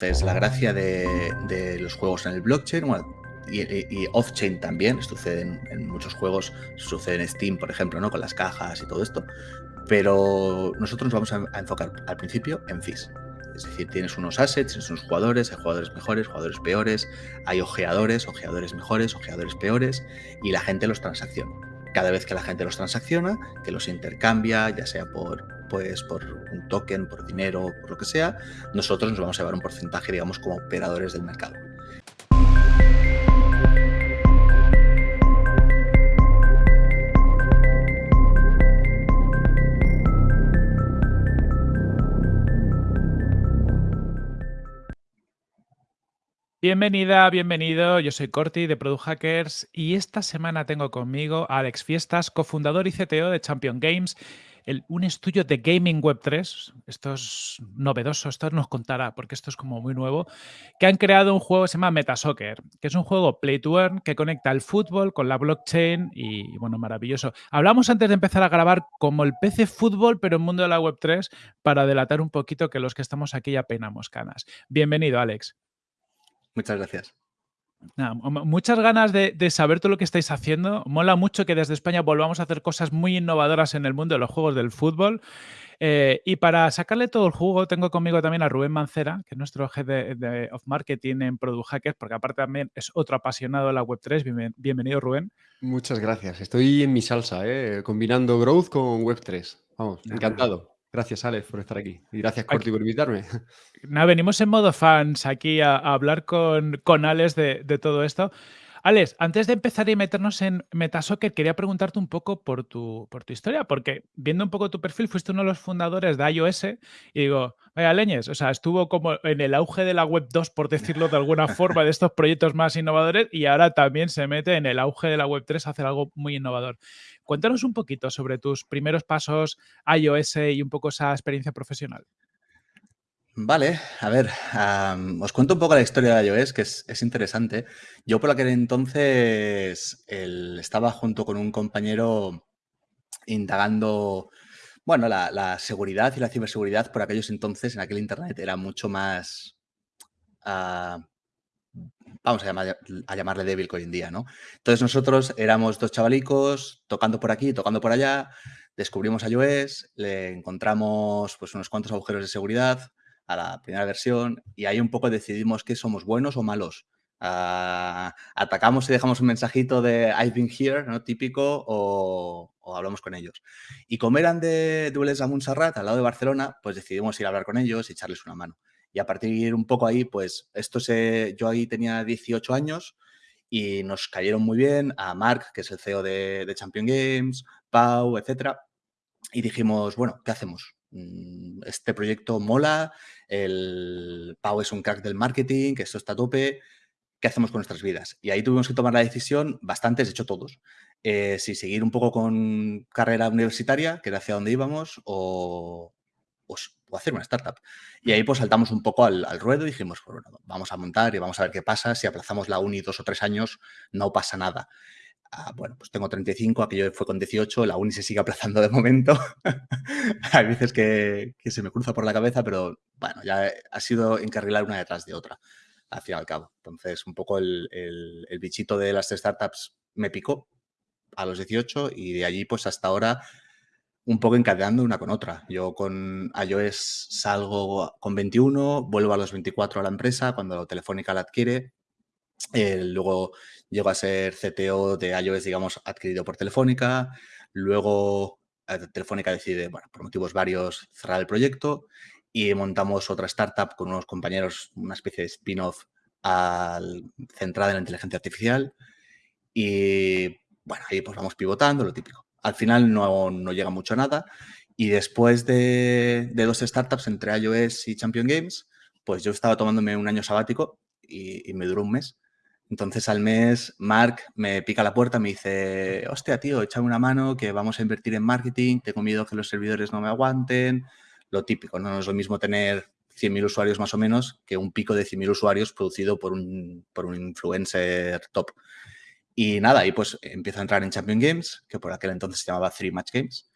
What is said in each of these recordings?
Entonces, la gracia de, los juegos en el blockchain, y, off-chain también, sucede en, en, muchos juegos, sucede en Steam, por ejemplo, ¿no? con las cajas y todo esto, pero nosotros nos vamos a, enfocar al principio en fees. Es decir, tienes unos assets, tienes unos jugadores, hay jugadores mejores, jugadores peores, hay ojeadores, ojeadores mejores, ojeadores peores, y la gente los transacciona. Cada vez que la gente los transacciona, que los intercambia, ya sea por, pues, por un token, por dinero, por lo que sea, nosotros nos vamos a llevar un porcentaje, digamos, como operadores del mercado. Bienvenida, bienvenido. Yo soy Corti de Product Hackers y esta semana tengo conmigo a Alex Fiestas, cofundador y CTO de Champion Games, un estudio de gaming web 3. Esto es novedoso, esto nos contará porque esto es como muy nuevo. Que han creado un juego que se llama Metasoccer, que es un juego play to earn que conecta el fútbol con la blockchain y, bueno, maravilloso. Hablamos antes de empezar a grabar como el PC fútbol, pero en mundo de la web 3, para delatar un poquito que los que estamos aquí ya penamos canas. Bienvenido, Alex. Muchas gracias. Muchas ganas de, saber todo lo que estáis haciendo. Mola mucho que desde España volvamos a hacer cosas muy innovadoras en el mundo de los juegos del fútbol. Eh, y para sacarle todo el jugo, tengo conmigo también a Rubén Mancera, que es nuestro jefe de, of marketing en Product Hackers, porque aparte también es otro apasionado de la Web3. bienvenido, Rubén. Muchas gracias. Estoy en mi salsa, ¿eh? combinando growth con Web3. Vamos, encantado. Gracias, Alex, por estar aquí. Y gracias, Corti, por invitarme. Nada, venimos en modo fans aquí a, hablar con, con Alex de, de, todo esto. Alex, antes de empezar y meternos en Metasoccer, quería preguntarte un poco por tu, por tu historia, porque viendo un poco tu perfil, fuiste uno de los fundadores de iOS y digo, vaya leñes, o sea, estuvo como en el auge de la Web 2, por decirlo de alguna forma, de estos proyectos más innovadores y ahora también se mete en el auge de la Web 3 a hacer algo muy innovador. Cuéntanos un poquito sobre tus primeros pasos iOS y un poco esa experiencia profesional. Vale, a ver, os cuento un poco la historia de iOS, que es, interesante. Yo por aquel entonces estaba junto con un compañero indagando, bueno, la, seguridad y la ciberseguridad por aquellos entonces, en aquel Internet, era mucho más, ah, vamos a llamarle débil que hoy en día, ¿no? Entonces nosotros éramos dos chavalicos tocando por aquí, tocando por allá, descubrimos iOS, le encontramos pues unos cuantos agujeros de seguridad, a la primera versión y ahí un poco decidimos que somos buenos o malos. Ah, atacamos y dejamos un mensajito de I've been here, ¿no? Típico, o, hablamos con ellos. Y como eran de Dueles a Montserrat, al lado de Barcelona, pues decidimos ir a hablar con ellos y echarles una mano. Y a partir de un poco ahí, pues esto se, yo ahí tenía 18 años y nos cayeron muy bien a Mark, que es el CEO de, de Champion Games, Pau, etcétera. Y dijimos, bueno, ¿qué hacemos? Mm, este proyecto mola, el Pau es un crack del marketing, que esto está a tope, ¿qué hacemos con nuestras vidas? Y ahí tuvimos que tomar la decisión, bastantes, de hecho todos, eh, si seguir un poco con carrera universitaria, que era hacia donde íbamos, o, hacer una startup. Y ahí pues saltamos un poco al, ruedo y dijimos, pues, bueno, vamos a montar y vamos a ver qué pasa. Si aplazamos la uni dos o tres años, no pasa nada. Bueno, pues tengo 35, aquello fue con 18, la uni se sigue aplazando de momento. Hay veces que, se me cruza por la cabeza, pero bueno, ya ha sido encarrilar una detrás de otra, al fin y al cabo. Entonces, un poco el, bichito de las startups me picó a los 18 y de allí, pues hasta ahora, un poco encadenando una con otra. Yo con iOS salgo con 21, vuelvo a los 24 a la empresa cuando Telefónica la adquiere. Eh, luego llego a ser CTO de iOS, digamos, adquirido por Telefónica. Luego eh, Telefónica decide, bueno, por motivos varios, cerrar el proyecto y montamos otra startup con unos compañeros, una especie de spin-off centrada en la inteligencia artificial. Y bueno, ahí pues vamos pivotando, lo típico. Al final no, no llega mucho a nada. Y después de, dos startups entre iOS y Champion Games, pues yo estaba tomándome un año sabático y me duró un mes. Entonces al mes Mark me pica la puerta, me dice, hostia, tío, échame una mano que vamos a invertir en marketing, tengo miedo que los servidores no me aguanten, lo típico, no es lo mismo tener 100.000 usuarios más o menos que un pico de 100.000 usuarios producido por un, por un influencer top. Y nada, ahí pues empiezo a entrar en Champion Games, que por aquel entonces se llamaba Three Match Games,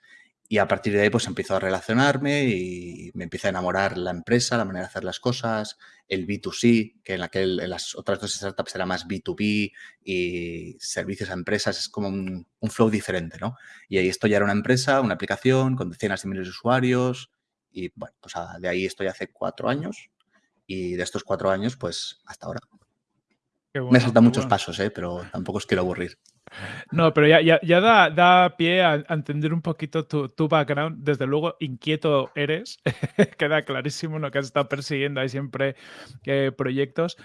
Y a partir de ahí, pues empiezo a relacionarme y me empieza a enamorar la empresa, la manera de hacer las cosas, el B2C, que en, aquel, en las otras dos startups era más B2B y servicios a empresas, es como un, flow diferente, ¿no? Y ahí estoy ya era una empresa, una aplicación con decenas de miles de usuarios y bueno, pues de ahí estoy hace cuatro años y de estos cuatro años, pues hasta ahora. me saltan muchos pasos, ¿eh? pero tampoco os quiero aburrir. No, pero ya, ya, da, pie a, entender un poquito tu, background. Desde luego, inquieto eres. Queda clarísimo lo que has estado persiguiendo. Hay siempre eh, proyectos.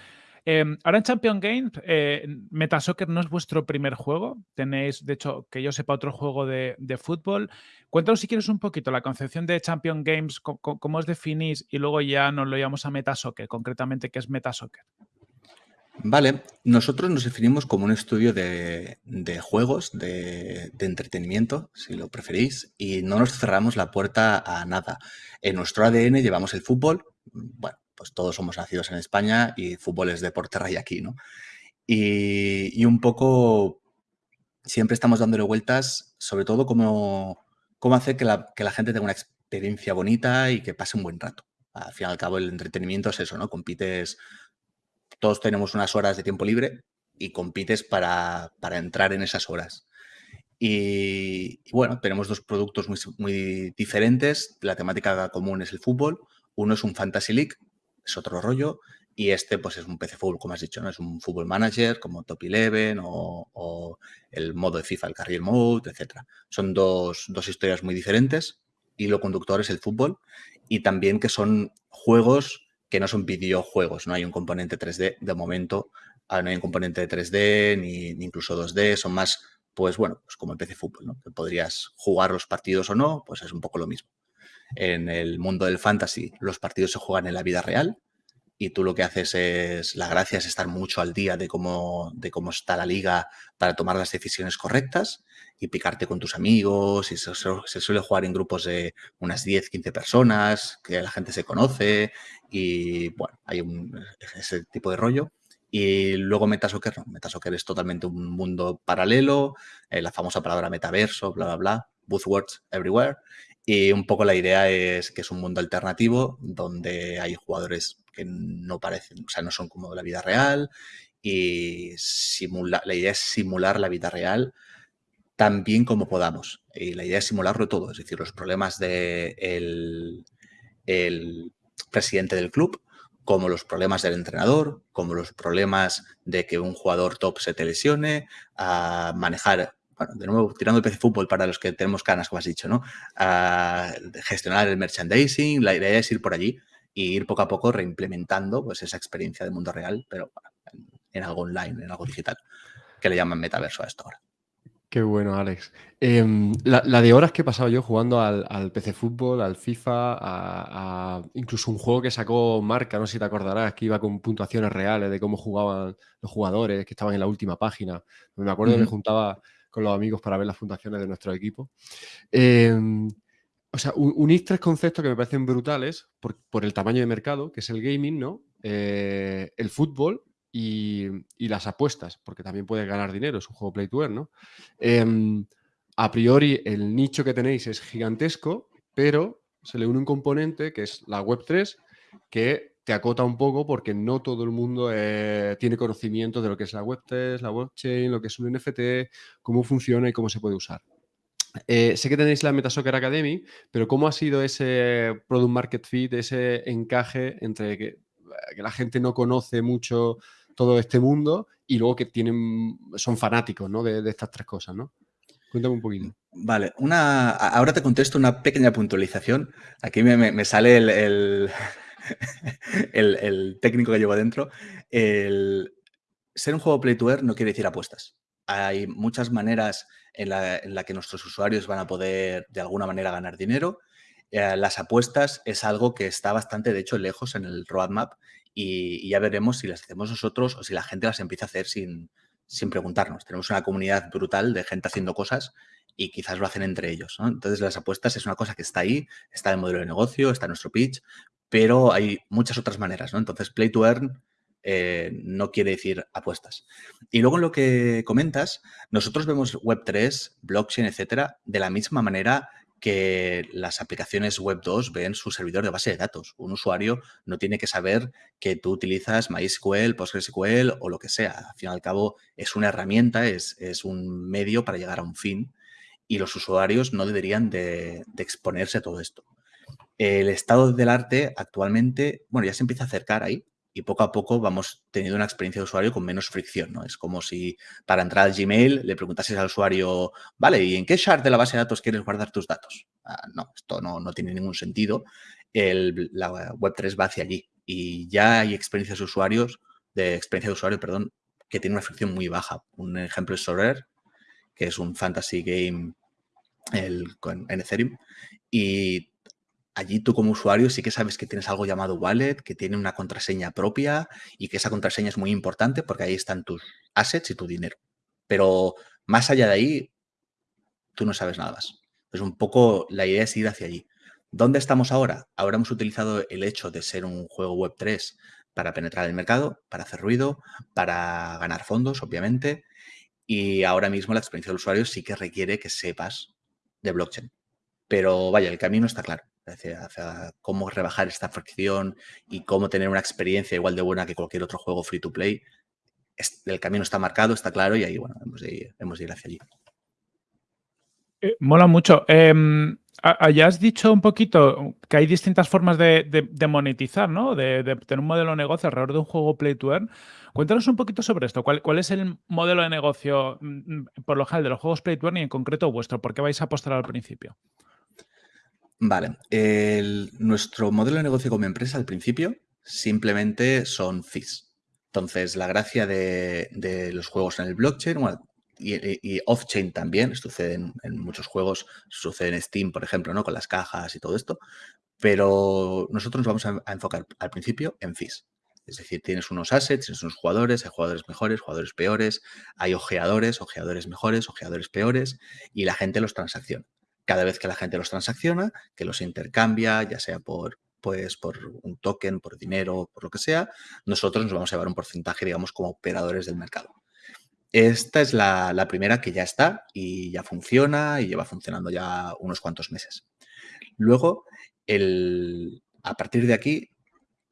Em, ahora en Champion Games, eh, Metasoccer no es vuestro primer juego. Tenéis, de hecho, que yo sepa, otro juego de, fútbol. Cuéntanos si quieres un poquito la concepción de Champion Games, cómo, os definís y luego ya nos lo llamamos a Metasoccer, concretamente qué es Metasoccer. Vale, nosotros nos definimos como un estudio de, juegos, de, entretenimiento, si lo preferís, y no nos cerramos la puerta a nada. En nuestro ADN llevamos el fútbol, bueno, pues todos somos nacidos en España y fútbol es deporte rey aquí, ¿no? Y, un poco siempre estamos dándole vueltas, sobre todo cómo, cómo hacer que la, que la gente tenga una experiencia bonita y que pase un buen rato. Al fin y al cabo, el entretenimiento es eso, ¿no? Compites todos tenemos unas horas de tiempo libre y compites para, entrar en esas horas. Y, bueno, tenemos dos productos muy, diferentes. La temática común es el fútbol. Uno es un Fantasy League, es otro rollo. Y este, pues, es un PC Fútbol, como has dicho, ¿no? Es un Fútbol Manager, como Top 11 o, el modo de FIFA, el Career Mode, etc. Son dos, dos historias muy diferentes. Y lo conductor es el fútbol. Y también que son juegos que no son videojuegos, no hay un componente 3D de momento, ah, no hay un componente de 3D ni, incluso 2D, son más, pues bueno, pues como el PC Fútbol, ¿no? Que podrías jugar los partidos o no, pues es un poco lo mismo. En el mundo del fantasy, los partidos se juegan en la vida real y tú lo que haces es, la gracia es estar mucho al día de cómo, de cómo está la liga para tomar las decisiones correctas y picarte con tus amigos y se, suele jugar en grupos de unas 10, 15 personas, que la gente se conoce y bueno, hay ese tipo de rollo. Y luego Metasoccer, no, Metasoccer es totalmente un mundo paralelo, eh, la famosa palabra metaverso, bla, bla, bla, buzzwords everywhere. Y un poco la idea es que es un mundo alternativo donde hay jugadores que no parecen, o sea, no son como la vida real y simula, la idea es simular la vida real tan bien como podamos. Y la idea es simularlo todo, es decir, los problemas del el presidente del club, como los problemas del entrenador, como los problemas de que un jugador top se te lesione, a manejar, bueno, de nuevo, tirando el PC fútbol para los que tenemos canas, como has dicho, ¿no? A gestionar el merchandising, la idea es ir por allí e ir poco a poco reimplementando pues, esa experiencia del mundo real, pero en algo online, en algo digital, que le llaman metaverso a esto ahora. Qué bueno, Alex. Em, la, de horas que he pasado yo jugando al, PC Fútbol, al FIFA, a, incluso un juego que sacó Marca, no sé si te acordarás, que iba con puntuaciones reales de cómo jugaban los jugadores, que estaban en la última página. Me acuerdo que me juntaba con los amigos para ver las puntuaciones de nuestro equipo. Em, o sea, unís tres conceptos que me parecen brutales por, el tamaño de mercado, que es el gaming, ¿no? Eh, el fútbol y, las apuestas, porque también puedes ganar dinero, es un juego play to earn, ¿no? Em, a priori el nicho que tenéis es gigantesco, pero se le une un componente que es la Web3, que te acota un poco porque no todo el mundo eh, tiene conocimiento de lo que es la Web3, la blockchain, lo que es un NFT, cómo funciona y cómo se puede usar. Eh, sé que tenéis la Metasoccer Academy, pero ¿cómo ha sido ese product market fit, ese encaje entre que, la gente no conoce mucho todo este mundo y luego que tienen, son fanáticos ¿no? de, estas tres cosas, ¿no? Cuéntame un poquito. Vale, una, ahora te contesto una pequeña puntualización. Aquí me, sale el, el, técnico que llevo adentro. El, ser un juego play to earn no quiere decir apuestas. Hay muchas maneras en la, que nuestros usuarios van a poder de alguna manera ganar dinero. Eh, las apuestas es algo que está bastante, de hecho, lejos en el roadmap y, ya veremos si las hacemos nosotros o si la gente las empieza a hacer sin, sin preguntarnos. Tenemos una comunidad brutal de gente haciendo cosas y quizás lo hacen entre ellos. Entonces las apuestas es una cosa que está ahí, está en el modelo de negocio, está en nuestro pitch, pero hay muchas otras maneras. ¿no? Entonces play to earn eh, no quiere decir apuestas. Y luego en lo que comentas, nosotros vemos Web3, blockchain, etcétera, de la misma manera que las aplicaciones Web 2 ven su servidor de base de datos. Un usuario no tiene que saber que tú utilizas MySQL, PostgreSQL o lo que sea. Al fin y al cabo, es una herramienta, es, un medio para llegar a un fin y los usuarios no deberían de, de exponerse a todo esto. El estado del arte actualmente, bueno, ya se empieza a acercar ahí, y poco a poco vamos teniendo una experiencia de usuario con menos fricción, ¿no? Es como si para entrar al Gmail le preguntases al usuario, vale, ¿y en qué shard de la base de datos quieres guardar tus datos? Ah, no, esto no, tiene ningún sentido. la Web3 va hacia allí y ya hay experiencias de usuarios, de experiencia de usuario, perdón, que tiene una fricción muy baja. Un ejemplo es Sorare, que es un fantasy game el, en Ethereum, y allí tú como usuario sí que sabes que tienes algo llamado wallet, que tiene una contraseña propia y que esa contraseña es muy importante porque ahí están tus assets y tu dinero. Pero más allá de ahí, tú no sabes nada más. Pues un poco la idea es ir hacia allí. ¿Dónde estamos ahora? Ahora hemos utilizado el hecho de ser un juego Web3 para penetrar el mercado, para hacer ruido, para ganar fondos, obviamente. Y ahora mismo la experiencia del usuario sí que requiere que sepas de blockchain. Pero vaya, el camino está claro hacia, cómo rebajar esta fricción y cómo tener una experiencia igual de buena que cualquier otro juego free to play. El camino está marcado, está claro y ahí, bueno, hemos de ir, hemos de ir hacia allí. Eh, mola mucho. Eh, ya has dicho un poquito que hay distintas formas de, monetizar, ¿no? De, tener un modelo de negocio alrededor de un juego Play to Earn. Cuéntanos un poquito sobre esto. ¿Cuál, ¿Cuál, es el modelo de negocio, mm, mm, por lo general, de los juegos Play to Earn y en concreto vuestro? ¿Por qué vais a apostar al principio? Vale, nuestro modelo de negocio como empresa al principio simplemente son fees. Entonces, la gracia de, los juegos en el blockchain y, off-chain también, sucede en, muchos juegos, sucede en Steam, por ejemplo, ¿no? con las cajas y todo esto, pero nosotros nos vamos a, enfocar al principio en fees. Es decir, tienes unos assets, tienes unos jugadores, hay jugadores mejores, jugadores peores, hay ojeadores, ojeadores mejores, ojeadores peores, y la gente los transacciona cada vez que la gente los transacciona, que los intercambia, ya sea por, pues, por un token, por dinero, por lo que sea, nosotros nos vamos a llevar un porcentaje, digamos, como operadores del mercado. Esta es la, primera que ya está y ya funciona y lleva funcionando ya unos cuantos meses. Luego, el, a partir de aquí,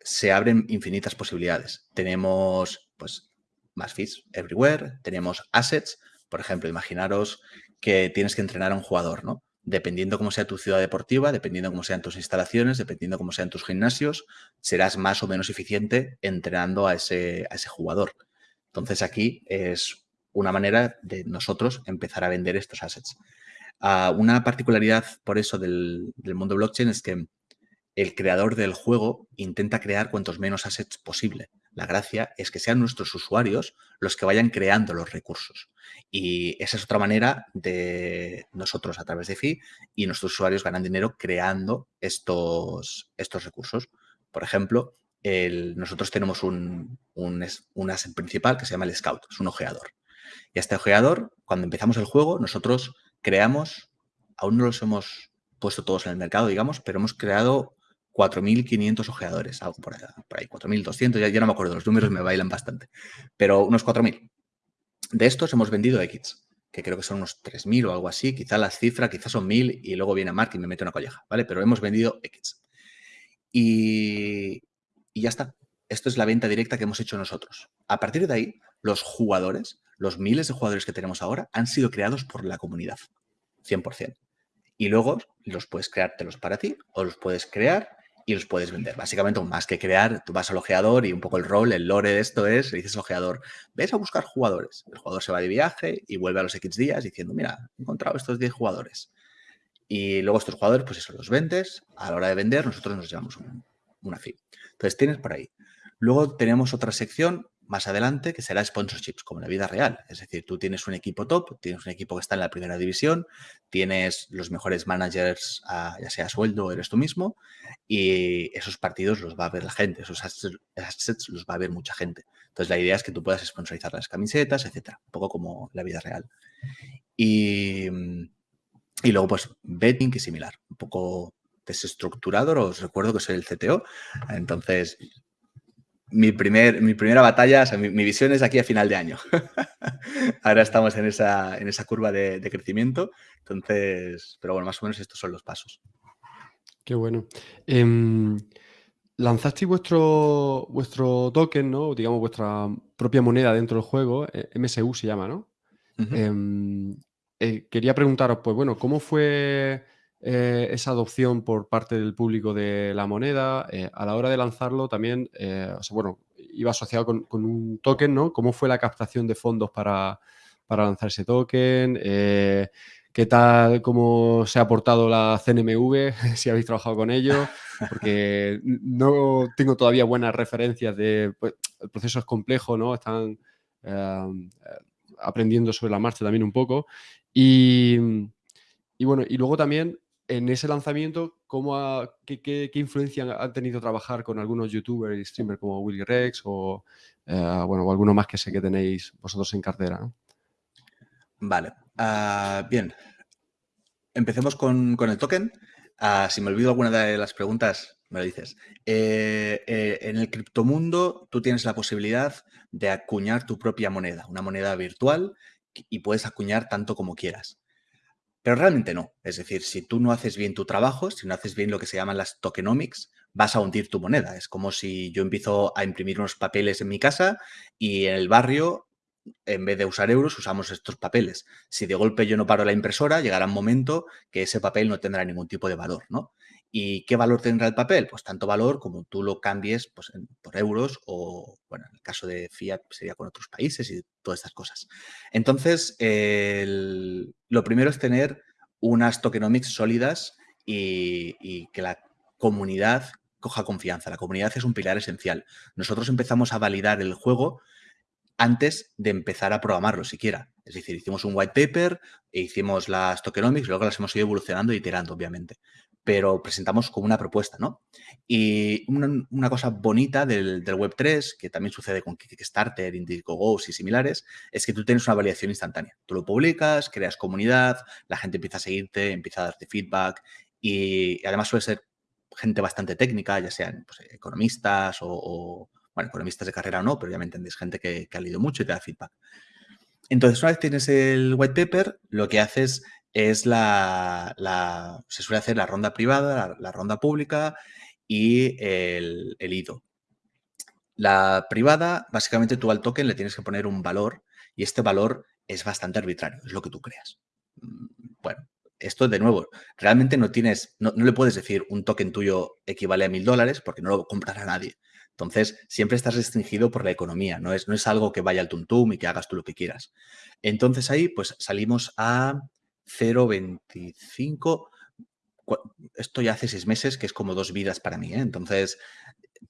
se abren infinitas posibilidades. Tenemos, pues, más fees everywhere, tenemos assets, por ejemplo, imaginaros que tienes que entrenar a un jugador, ¿no? Dependiendo cómo sea tu ciudad deportiva, dependiendo cómo sean tus instalaciones, dependiendo cómo sean tus gimnasios, serás más o menos eficiente entrenando a ese, jugador. Entonces aquí es una manera de nosotros empezar a vender estos assets. Ah, una particularidad por eso del mundo blockchain es que el creador del juego intenta crear cuantos menos assets posible. La gracia es que sean nuestros usuarios los que vayan creando los recursos. Y esa es otra manera de nosotros a través de FI y nuestros usuarios ganan dinero creando estos, estos recursos. Por ejemplo, nosotros tenemos un, un, asset principal que se llama el Scout, es un ojeador. Y este ojeador, cuando empezamos el juego, nosotros creamos, aún no los hemos puesto todos en el mercado, digamos, pero hemos creado 4.500 ojeadores, algo por ahí, 4.200, ya, ya, no me acuerdo, los números me bailan bastante, pero unos 4.000. De estos hemos vendido X, que creo que son unos 3.000 o algo así, quizá la cifra, quizás son 1.000 y luego viene Mark y me mete una colleja, ¿vale? Pero hemos vendido X. Y, y ya está. Esto es la venta directa que hemos hecho nosotros. A partir de ahí, los jugadores, los miles de jugadores que tenemos ahora, han sido creados por la comunidad, 100%. Y luego los puedes creártelos para ti o los puedes crear y los puedes vender. Básicamente, más que crear, tú vas al ojeador y un poco el rol, el lore de esto es, le dices al ojeador, ves a buscar jugadores. El jugador se va de viaje y vuelve a los X días diciendo, mira, he encontrado estos 10 jugadores. Y luego estos jugadores, pues eso, los vendes. A la hora de vender, nosotros nos llevamos una fee. Entonces, tienes por ahí. Luego tenemos otra sección más adelante, que será sponsorships, como en la vida real. Es decir, tú tienes un equipo top, tienes un equipo que está en la primera división, tienes los mejores managers, ya sea sueldo, eres tú mismo, y esos partidos los va a ver la gente, esos assets los va a ver mucha gente. Entonces, la idea es que tú puedas sponsorizar las camisetas, etcétera, un poco como la vida real. Y, y luego, pues, betting, que similar, un poco desestructurado, os recuerdo que soy el CTO, entonces mi, primer, mi primera batalla, o sea, mi, visión es aquí a final de año. Ahora estamos en esa, en esa curva de, crecimiento. Entonces, pero bueno, más o menos estos son los pasos. Qué bueno. Em, lanzasteis vuestro, vuestro token, ¿no? Digamos, vuestra propia moneda dentro del juego. Eh, MSU se llama, ¿no? Em, eh, quería preguntaros, pues bueno, ¿cómo fue eh, esa adopción por parte del público de la moneda? a la hora de lanzarlo también, sea, bueno, iba asociado con, un token, ¿no? ¿Cómo fue la captación de fondos para, para lanzar ese token? qué tal, cómo se ha portado la CNMV, si habéis trabajado con ellos, porque no tengo todavía buenas referencias de, pues, el proceso es complejo, ¿no? Están aprendiendo sobre la marcha también un poco. Y, bueno, y luego también en ese lanzamiento, ¿cómo qué, influencia han tenido trabajar con algunos youtubers y streamers como Willy Rex o, eh, bueno, o alguno más que sé que tenéis vosotros en cartera? Vale, ah, bien. Empecemos con, el token. Ah, si me olvido alguna de las preguntas, me lo dices. Eh, eh, en el criptomundo tú tienes la posibilidad de acuñar tu propia moneda, una moneda virtual, y puedes acuñar tanto como quieras. Pero realmente no. Es decir, si tú no haces bien tu trabajo, si no haces bien lo que se llaman las tokenomics, vas a hundir tu moneda. Es como si yo empiezo a imprimir unos papeles en mi casa y en el barrio en vez de usar euros, usamos estos papeles. Si de golpe yo no paro la impresora, llegará un momento que ese papel no tendrá ningún tipo de valor, ¿no? ¿Y qué valor tendrá el papel? Pues tanto valor como tú lo cambies pues, por euros o, bueno, en el caso de fiat sería con otros países y todas estas cosas. Entonces, lo primero es tener unas tokenomics sólidas y, que la comunidad coja confianza. La comunidad es un pilar esencial. Nosotros empezamos a validar el juego antes de empezar a programarlo siquiera. Es decir, hicimos un white paper e hicimos las tokenomics, luego las hemos ido evolucionando y iterando, obviamente. Pero presentamos como una propuesta, ¿no? Y una, cosa bonita del, Web3, que también sucede con Kickstarter, Indiegogo y similares, es que tú tienes una validación instantánea. Tú lo publicas, creas comunidad, la gente empieza a seguirte, empieza a darte feedback y, además suele ser gente bastante técnica, ya sean pues, economistas o bueno, economistas de carrera o no, pero ya me entendéis, gente que, ha leído mucho y te da feedback. Entonces, una vez tienes el white paper, lo que haces es la, se suele hacer la ronda privada, la, ronda pública y el, el, IDO. La privada, básicamente tú al token le tienes que poner un valor y este valor es bastante arbitrario, es lo que tú creas. Mm, bueno, esto de nuevo, realmente no tienes, no, no le puedes decir un token tuyo equivale a mil dólares porque no lo comprará nadie. Entonces, siempre estás restringido por la economía, no es, no es algo que vaya al tuntum y que hagas tú lo que quieras. Entonces ahí, pues salimos a 0,25. Esto ya hace seis meses, que es como dos vidas para mí, ¿eh? Entonces,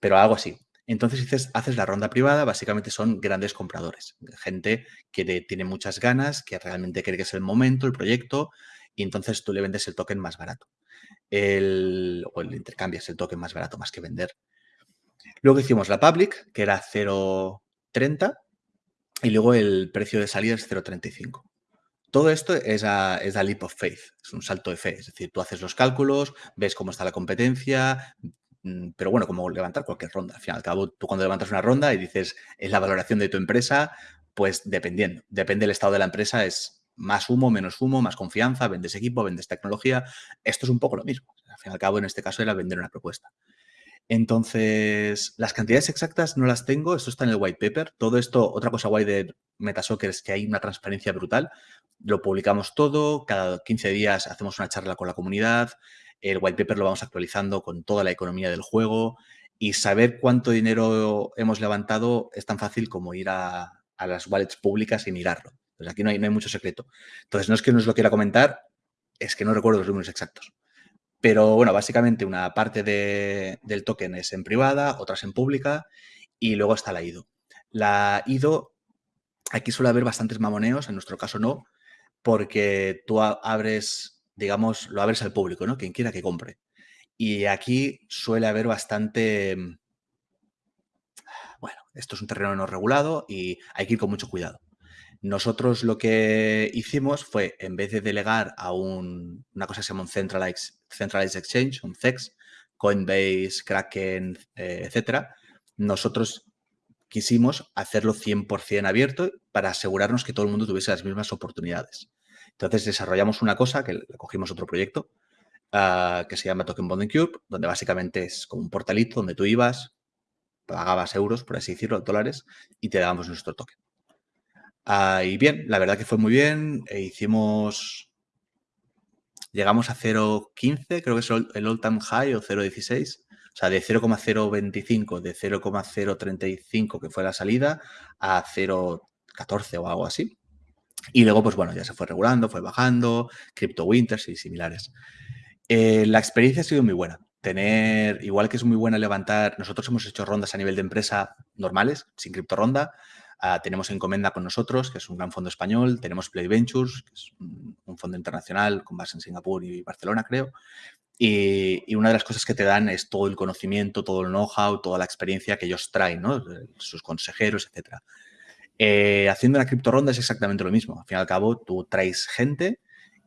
pero algo así. Entonces haces, haces la ronda privada, básicamente son grandes compradores, gente que tiene muchas ganas, que realmente cree que es el momento, el proyecto, y entonces tú le vendes el token más barato. El, o el intercambias el token más barato más que vender. Luego hicimos la public, que era 0.30, y luego el precio de salida es 0.35. Todo esto es a, es a leap of faith, es un salto de fe. Es decir, tú haces los cálculos, ves cómo está la competencia, mm, pero bueno, como levantar cualquier ronda. Al fin y al cabo, tú cuando levantas una ronda y dices es la valoración de tu empresa, pues dependiendo, depende del estado de la empresa, es más humo, menos humo, más confianza, vendes equipo, vendes tecnología. Esto es un poco lo mismo. Al fin y al cabo, en este caso era vender una propuesta. Entonces, las cantidades exactas no las tengo, esto está en el white paper. Todo esto, otra cosa guay de Metasoccer es que hay una transparencia brutal. Lo publicamos todo, cada 15 días hacemos una charla con la comunidad, el white paper lo vamos actualizando con toda la economía del juego y saber cuánto dinero hemos levantado es tan fácil como ir a, las wallets públicas y mirarlo. Pues aquí no hay, no hay mucho secreto. Entonces, no es que no os lo quiera comentar, es que no recuerdo los números exactos. Pero bueno, básicamente una parte del token es en privada, otras en pública y luego está la IDO. La IDO, aquí suele haber bastantes mamoneos, en nuestro caso no, porque tú abres, digamos, lo abres al público, ¿no? Quien quiera que compre. Y aquí suele haber bastante... Bueno, esto es un terreno no regulado y hay que ir con mucho cuidado. Nosotros lo que hicimos fue, en vez de delegar a una cosa que se llama un Centralized, Exchange, un CEX, Coinbase, Kraken, eh, etcétera, nosotros quisimos hacerlo 100% abierto para asegurarnos que todo el mundo tuviese las mismas oportunidades. Entonces desarrollamos una cosa que cogimos otro proyecto ah, que se llama Token Bonding Cube, donde básicamente es como un portalito donde tú ibas, pagabas euros, por así decirlo, dólares, y te dábamos nuestro token. Y bien, la verdad que fue muy bien. E hicimos. Llegamos a 0.15, creo que es el all-time high o 0.16. O sea, de 0,025, de 0,035 que fue la salida, a 0,14 o algo así. Y luego, pues bueno, ya se fue regulando, fue bajando, Crypto Winters y similares. Eh, la experiencia ha sido muy buena. Tener, igual que es muy buena levantar, nosotros hemos hecho rondas a nivel de empresa normales, sin cripto ronda, Ah, tenemos Encomenda con nosotros, que es un gran fondo español. Tenemos Play Ventures, que es un, fondo internacional con base en Singapur y Barcelona, creo. Y, una de las cosas que te dan es todo el conocimiento, todo el know-how, toda la experiencia que ellos traen, ¿no? sus consejeros, etc. Eh, haciendo una cripto ronda es exactamente lo mismo. Al fin y al cabo, tú traes gente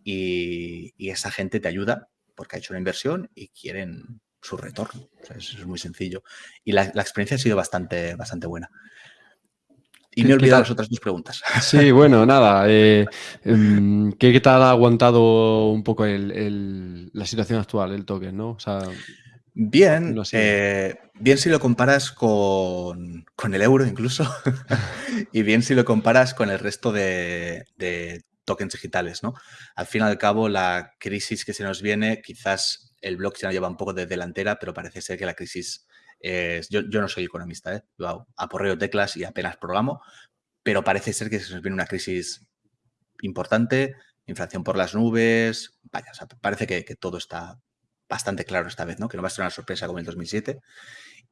y, esa gente te ayuda porque ha hecho una inversión y quieren su retorno. eso es muy sencillo. Y la, la, experiencia ha sido bastante, bastante buena. Y me he olvidado las otras dos preguntas. Sí, bueno, nada. Eh, em, ¿qué, tal ha aguantado un poco la situación actual, el token, no? bien, eh, bien si lo comparas con, el euro incluso, y bien si lo comparas con el resto de, tokens digitales, ¿no? Al fin y al cabo, la crisis que se nos viene, quizás el blockchain lleva un poco de delantera, pero parece ser que la crisis yo, no soy economista, ¿eh? aporreo teclas y apenas programo, pero parece ser que se nos viene una crisis importante, inflación por las nubes, vaya, parece que, todo está bastante claro esta vez, ¿no? Que no va a ser una sorpresa como el 2007.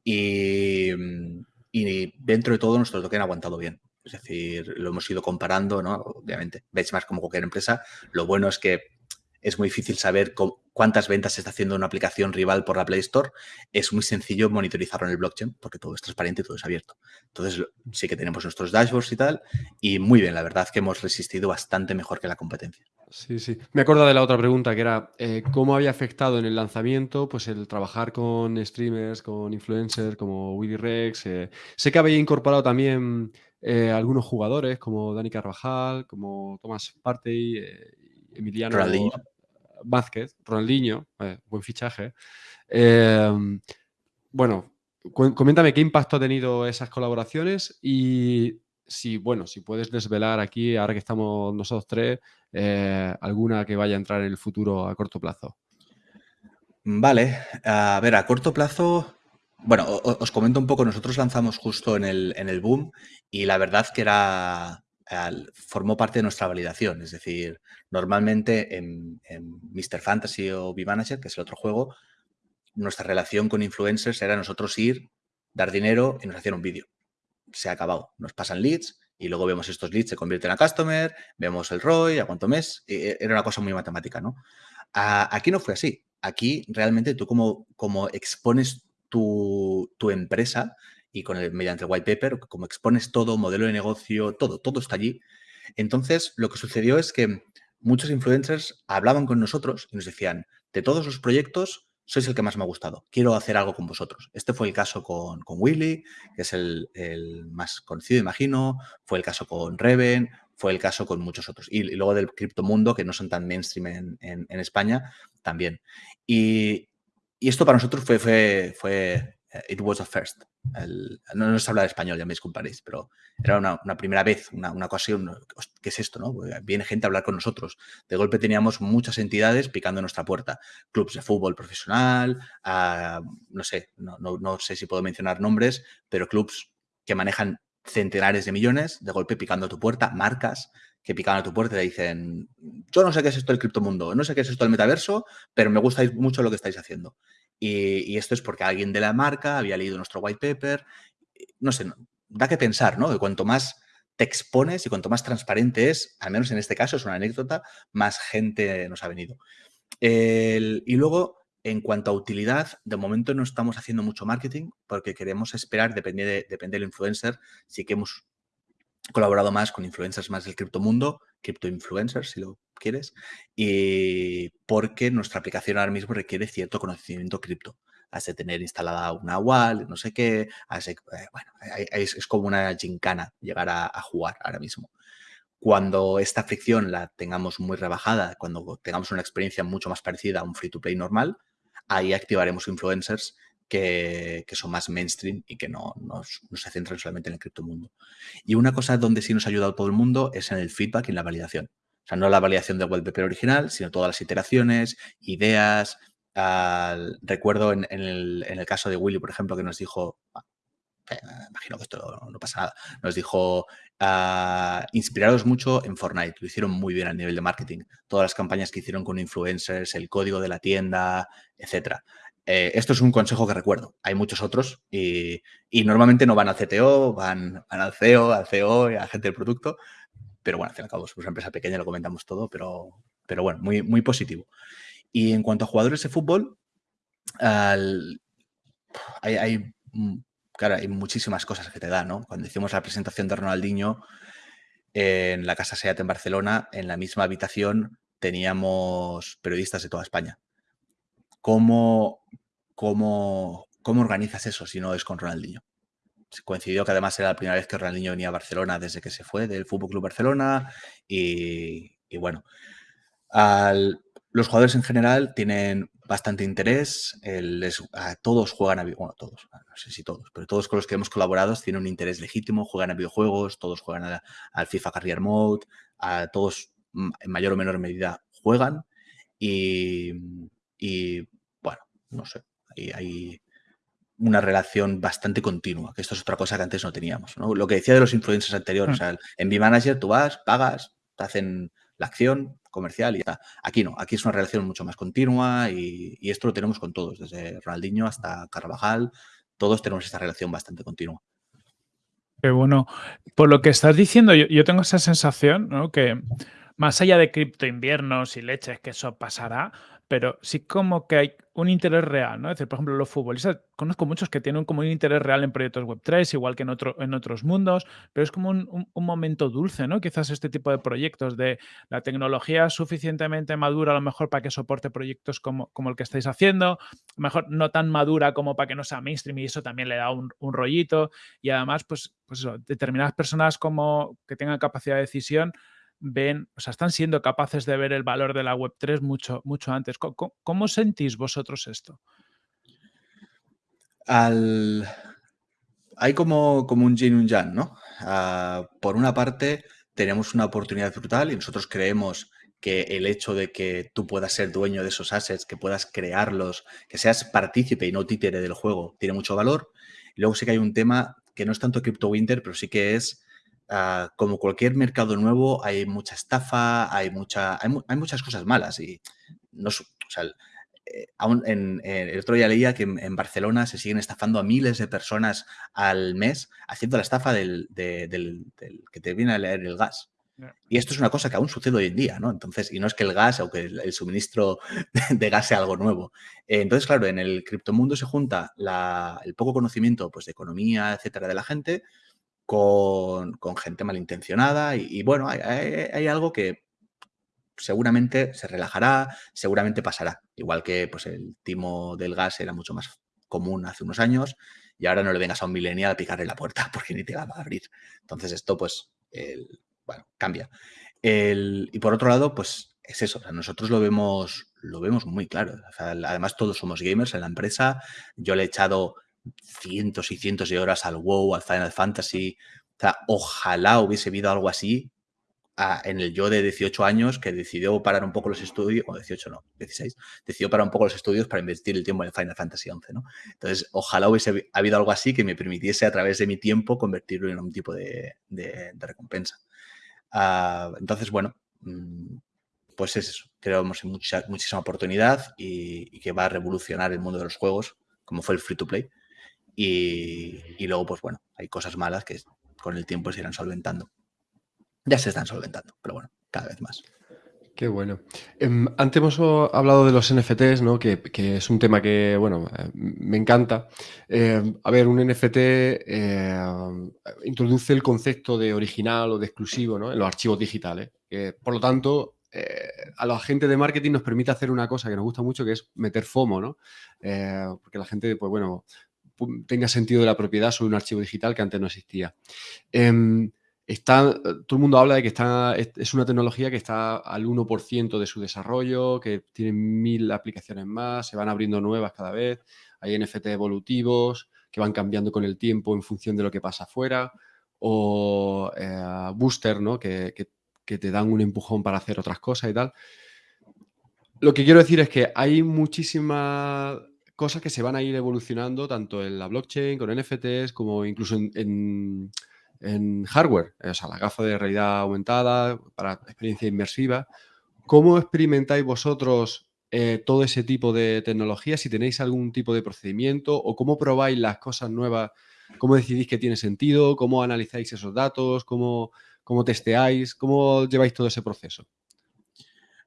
Y, y dentro de todo nuestro token ha aguantado bien. Es decir, lo hemos ido comparando, ¿no? Obviamente, más como cualquier empresa. Lo bueno es que es muy difícil saber cuántas ventas se está haciendo una aplicación rival por la Play Store. Es muy sencillo monitorizarlo en el blockchain porque todo es transparente y todo es abierto. Entonces sí que tenemos nuestros dashboards y tal. Y muy bien, la verdad que hemos resistido bastante mejor que la competencia. Sí, sí. Me acuerdo de la otra pregunta que era eh, cómo había afectado en el lanzamiento pues el trabajar con streamers, con influencers como Willy Rex. Eh, sé que había incorporado también eh, algunos jugadores como Dani Carvajal, como Tomás Partey, Emiliano Vázquez, Ronaldinho, eh, buen fichaje. Em, bueno, coméntame qué impacto ha tenido esas colaboraciones y si, bueno, si puedes desvelar aquí, ahora que estamos nosotros tres, eh, alguna que vaya a entrar en el futuro a corto plazo. Vale, a ver, a corto plazo, bueno, os comento un poco, nosotros lanzamos justo en el, en el boom y la verdad que era, formó parte de nuestra validación. Es decir, normalmente en, Mr. Fantasy o V-Manager, que es el otro juego, nuestra relación con influencers era nosotros ir, dar dinero y nos hacían un vídeo. Se ha acabado. Nos pasan leads y luego vemos estos leads se convierten a customer, vemos el ROI, a cuánto mes. E, era una cosa muy matemática, ¿no? aquí no fue así. Aquí realmente tú como, como expones tu, tu empresa, y con el, mediante el white paper, como expones todo, modelo de negocio, todo, todo está allí. Entonces, lo que sucedió es que muchos influencers hablaban con nosotros y nos decían, de todos los proyectos, sois el que más me ha gustado, quiero hacer algo con vosotros. Este fue el caso con, con Willy, que es el, más conocido, imagino, fue el caso con Reven, fue el caso con muchos otros. Y, luego del criptomundo, que no son tan mainstream en, en, España, también. Y, y, esto para nosotros fue, fue, fue eh, it was a first. No, nos habla de español, ya me disculparéis, pero era una, primera vez, una, ocasión. ¿Qué es esto? No? Viene gente a hablar con nosotros. De golpe teníamos muchas entidades picando nuestra puerta. Clubs de fútbol profesional, no sé, no, no, sé si puedo mencionar nombres, pero clubs que manejan centenares de millones, de golpe picando a tu puerta, marcas que pican a tu puerta y te dicen, yo no sé qué es esto del criptomundo, no sé qué es esto del metaverso, pero me gusta mucho lo que estáis haciendo. Y, esto es porque alguien de la marca había leído nuestro white paper. No sé, da que pensar, ¿no? Que cuanto más te expones y cuanto más transparente es, al menos en este caso es una anécdota, más gente nos ha venido. y luego, en cuanto a utilidad, de momento no estamos haciendo mucho marketing porque queremos esperar, depende, de, depende del influencer, sí que hemos colaborado más con influencers más del criptomundo, cripto influencers, si lo quieres, y porque nuestra aplicación ahora mismo requiere cierto conocimiento cripto. has de tener instalada una wall, no sé qué, eh, bueno, es, como una gincana llegar a, jugar ahora mismo. Cuando esta fricción la tengamos muy rebajada, cuando tengamos una experiencia mucho más parecida a un free-to-play normal, ahí activaremos influencers que, son más mainstream y que no, se centran solamente en el criptomundo. Y una cosa donde sí nos ha ayudado todo el mundo es en el feedback y en la validación. O sea, no la validación del wallpaper original, sino todas las iteraciones, ideas. recuerdo en, el, caso de Willy, por ejemplo, que nos dijo, ah, eh, imagino que esto no, pasa nada, nos dijo, uh, inspiraros mucho en Fortnite, lo hicieron muy bien a nivel de marketing, todas las campañas que hicieron con influencers, el código de la tienda, etcétera. Eh, esto es un consejo que recuerdo. Hay muchos otros y, normalmente no van al CTO, van, al CEO, al CEO y a la gente del producto. Pero bueno, al fin y al cabo, somos una empresa pequeña, lo comentamos todo, pero, pero bueno, muy, muy positivo. Y en cuanto a jugadores de fútbol, hay, hay, claro, hay muchísimas cosas que te da, ¿no? Cuando hicimos la presentación de Ronaldinho en la Casa Seat en Barcelona, en la misma habitación teníamos periodistas de toda España. ¿Cómo, cómo, cómo organizas eso si no es con Ronaldinho? Coincidió que además era la primera vez que Ronaldinho venía a Barcelona desde que se fue del Fútbol Club Barcelona y, bueno, los jugadores en general tienen bastante interés, a todos juegan a bueno, todos, no sé si todos, pero todos con los que hemos colaborado tienen un interés legítimo, juegan a videojuegos, todos juegan al FIFA Career Mode, a todos mm, en mayor o menor medida juegan y, bueno, no sé, hay, una relación bastante continua, que esto es otra cosa que antes no teníamos. Lo que decía de los influencers anteriores, mm. en B-Manager tú vas, pagas, te hacen la acción comercial y ya Aquí no, aquí es una relación mucho más continua y, esto lo tenemos con todos, desde Ronaldinho hasta Carvajal, todos tenemos esta relación bastante continua. Qué bueno. Por lo que estás diciendo, yo, tengo esa sensación, ¿no? Que más allá de cripto inviernos y leches, que eso pasará, pero sí como que hay un interés real, ¿no? Es decir, por ejemplo, los futbolistas, conozco muchos que tienen como un interés real en proyectos Web3, igual que en, otro, en otros mundos, pero es como un, momento dulce, ¿no? Quizás este tipo de proyectos de la tecnología suficientemente madura a lo mejor para que soporte proyectos como, como el que estáis haciendo, mejor no tan madura como para que no sea mainstream y eso también le da un, un rollito y además, pues, pues eso, determinadas personas como que tengan capacidad de decisión ven, o sea, están siendo capaces de ver el valor de la Web3 mucho, mucho antes. ¿Cómo, sentís vosotros esto? Hay como, como un yin y un yang, ¿no? Ah, por una parte, tenemos una oportunidad brutal y nosotros creemos que el hecho de que tú puedas ser dueño de esos assets, que puedas crearlos, que seas partícipe y no títere del juego, tiene mucho valor. Luego sí que hay un tema que no es tanto Crypto Winter, pero sí que es Ah, como cualquier mercado nuevo, hay mucha estafa, hay, mucha, hay, muchas cosas malas. Y no, o sea, eh, aún en, el otro día leía que en, Barcelona se siguen estafando a miles de personas al mes haciendo la estafa del, que te viene a leer el gas. Y esto es una cosa que aún sucede hoy en día, ¿no? Entonces, y no es que el gas o que el, suministro de gas sea algo nuevo. Eh, entonces, claro, en el criptomundo se junta el poco conocimiento pues, de economía, etcétera, de la gente, con, gente malintencionada y, bueno, hay, algo que seguramente se relajará, seguramente pasará. Igual que pues, el timo del gas era mucho más común hace unos años y ahora no le vengas a un millennial a picarle la puerta porque ni te va a abrir. Entonces esto pues, bueno, cambia. y por otro lado, pues es eso, nosotros lo vemos, lo vemos muy claro. además todos somos gamers en la empresa. Yo le he echado cientos y cientos de horas al WoW, al Final Fantasy. Ojalá hubiese habido algo así en el yo de 18 años que decidió parar un poco los estudios, o 18 no, 16, decidió parar un poco los estudios para invertir el tiempo en el Final Fantasy 11, ¿no? Entonces, ojalá hubiese habido algo así que me permitiese a través de mi tiempo convertirlo en un tipo de, recompensa. Ah, entonces, bueno, mm, pues es eso. Creemos en mucha, muchísima oportunidad y, que va a revolucionar el mundo de los juegos, como fue el free to play. Y, luego, pues bueno, hay cosas malas que con el tiempo se irán solventando. Ya se están solventando, pero bueno, cada vez más. Qué bueno. Em, antes hemos hablado de los NFTs, ¿no? Que, es un tema que, bueno, me encanta. Em, a ver, un NFT eh, introduce el concepto de original o de exclusivo ¿no? en los archivos digitales. por lo tanto, eh, a la gente de marketing nos permite hacer una cosa que nos gusta mucho, que es meter FOMO, ¿no? Eh, porque la gente, pues bueno, tenga sentido de la propiedad sobre un archivo digital que antes no existía. Em, está, todo el mundo habla de que está, es una tecnología que está al 1% de su desarrollo, que tiene mil aplicaciones más, se van abriendo nuevas cada vez, hay NFT evolutivos que van cambiando con el tiempo en función de lo que pasa afuera, o eh, booster, ¿no? Que, que, te dan un empujón para hacer otras cosas y tal. Lo que quiero decir es que hay muchísimas cosas que se van a ir evolucionando tanto en la blockchain, con NFTs, como incluso en, hardware, o sea, la gafa de realidad aumentada para experiencia inmersiva. ¿Cómo experimentáis vosotros eh, todo ese tipo de tecnología? Si tenéis algún tipo de procedimiento o cómo probáis las cosas nuevas, cómo decidís que tiene sentido, cómo analizáis esos datos, cómo, cómo testeáis, cómo lleváis todo ese proceso.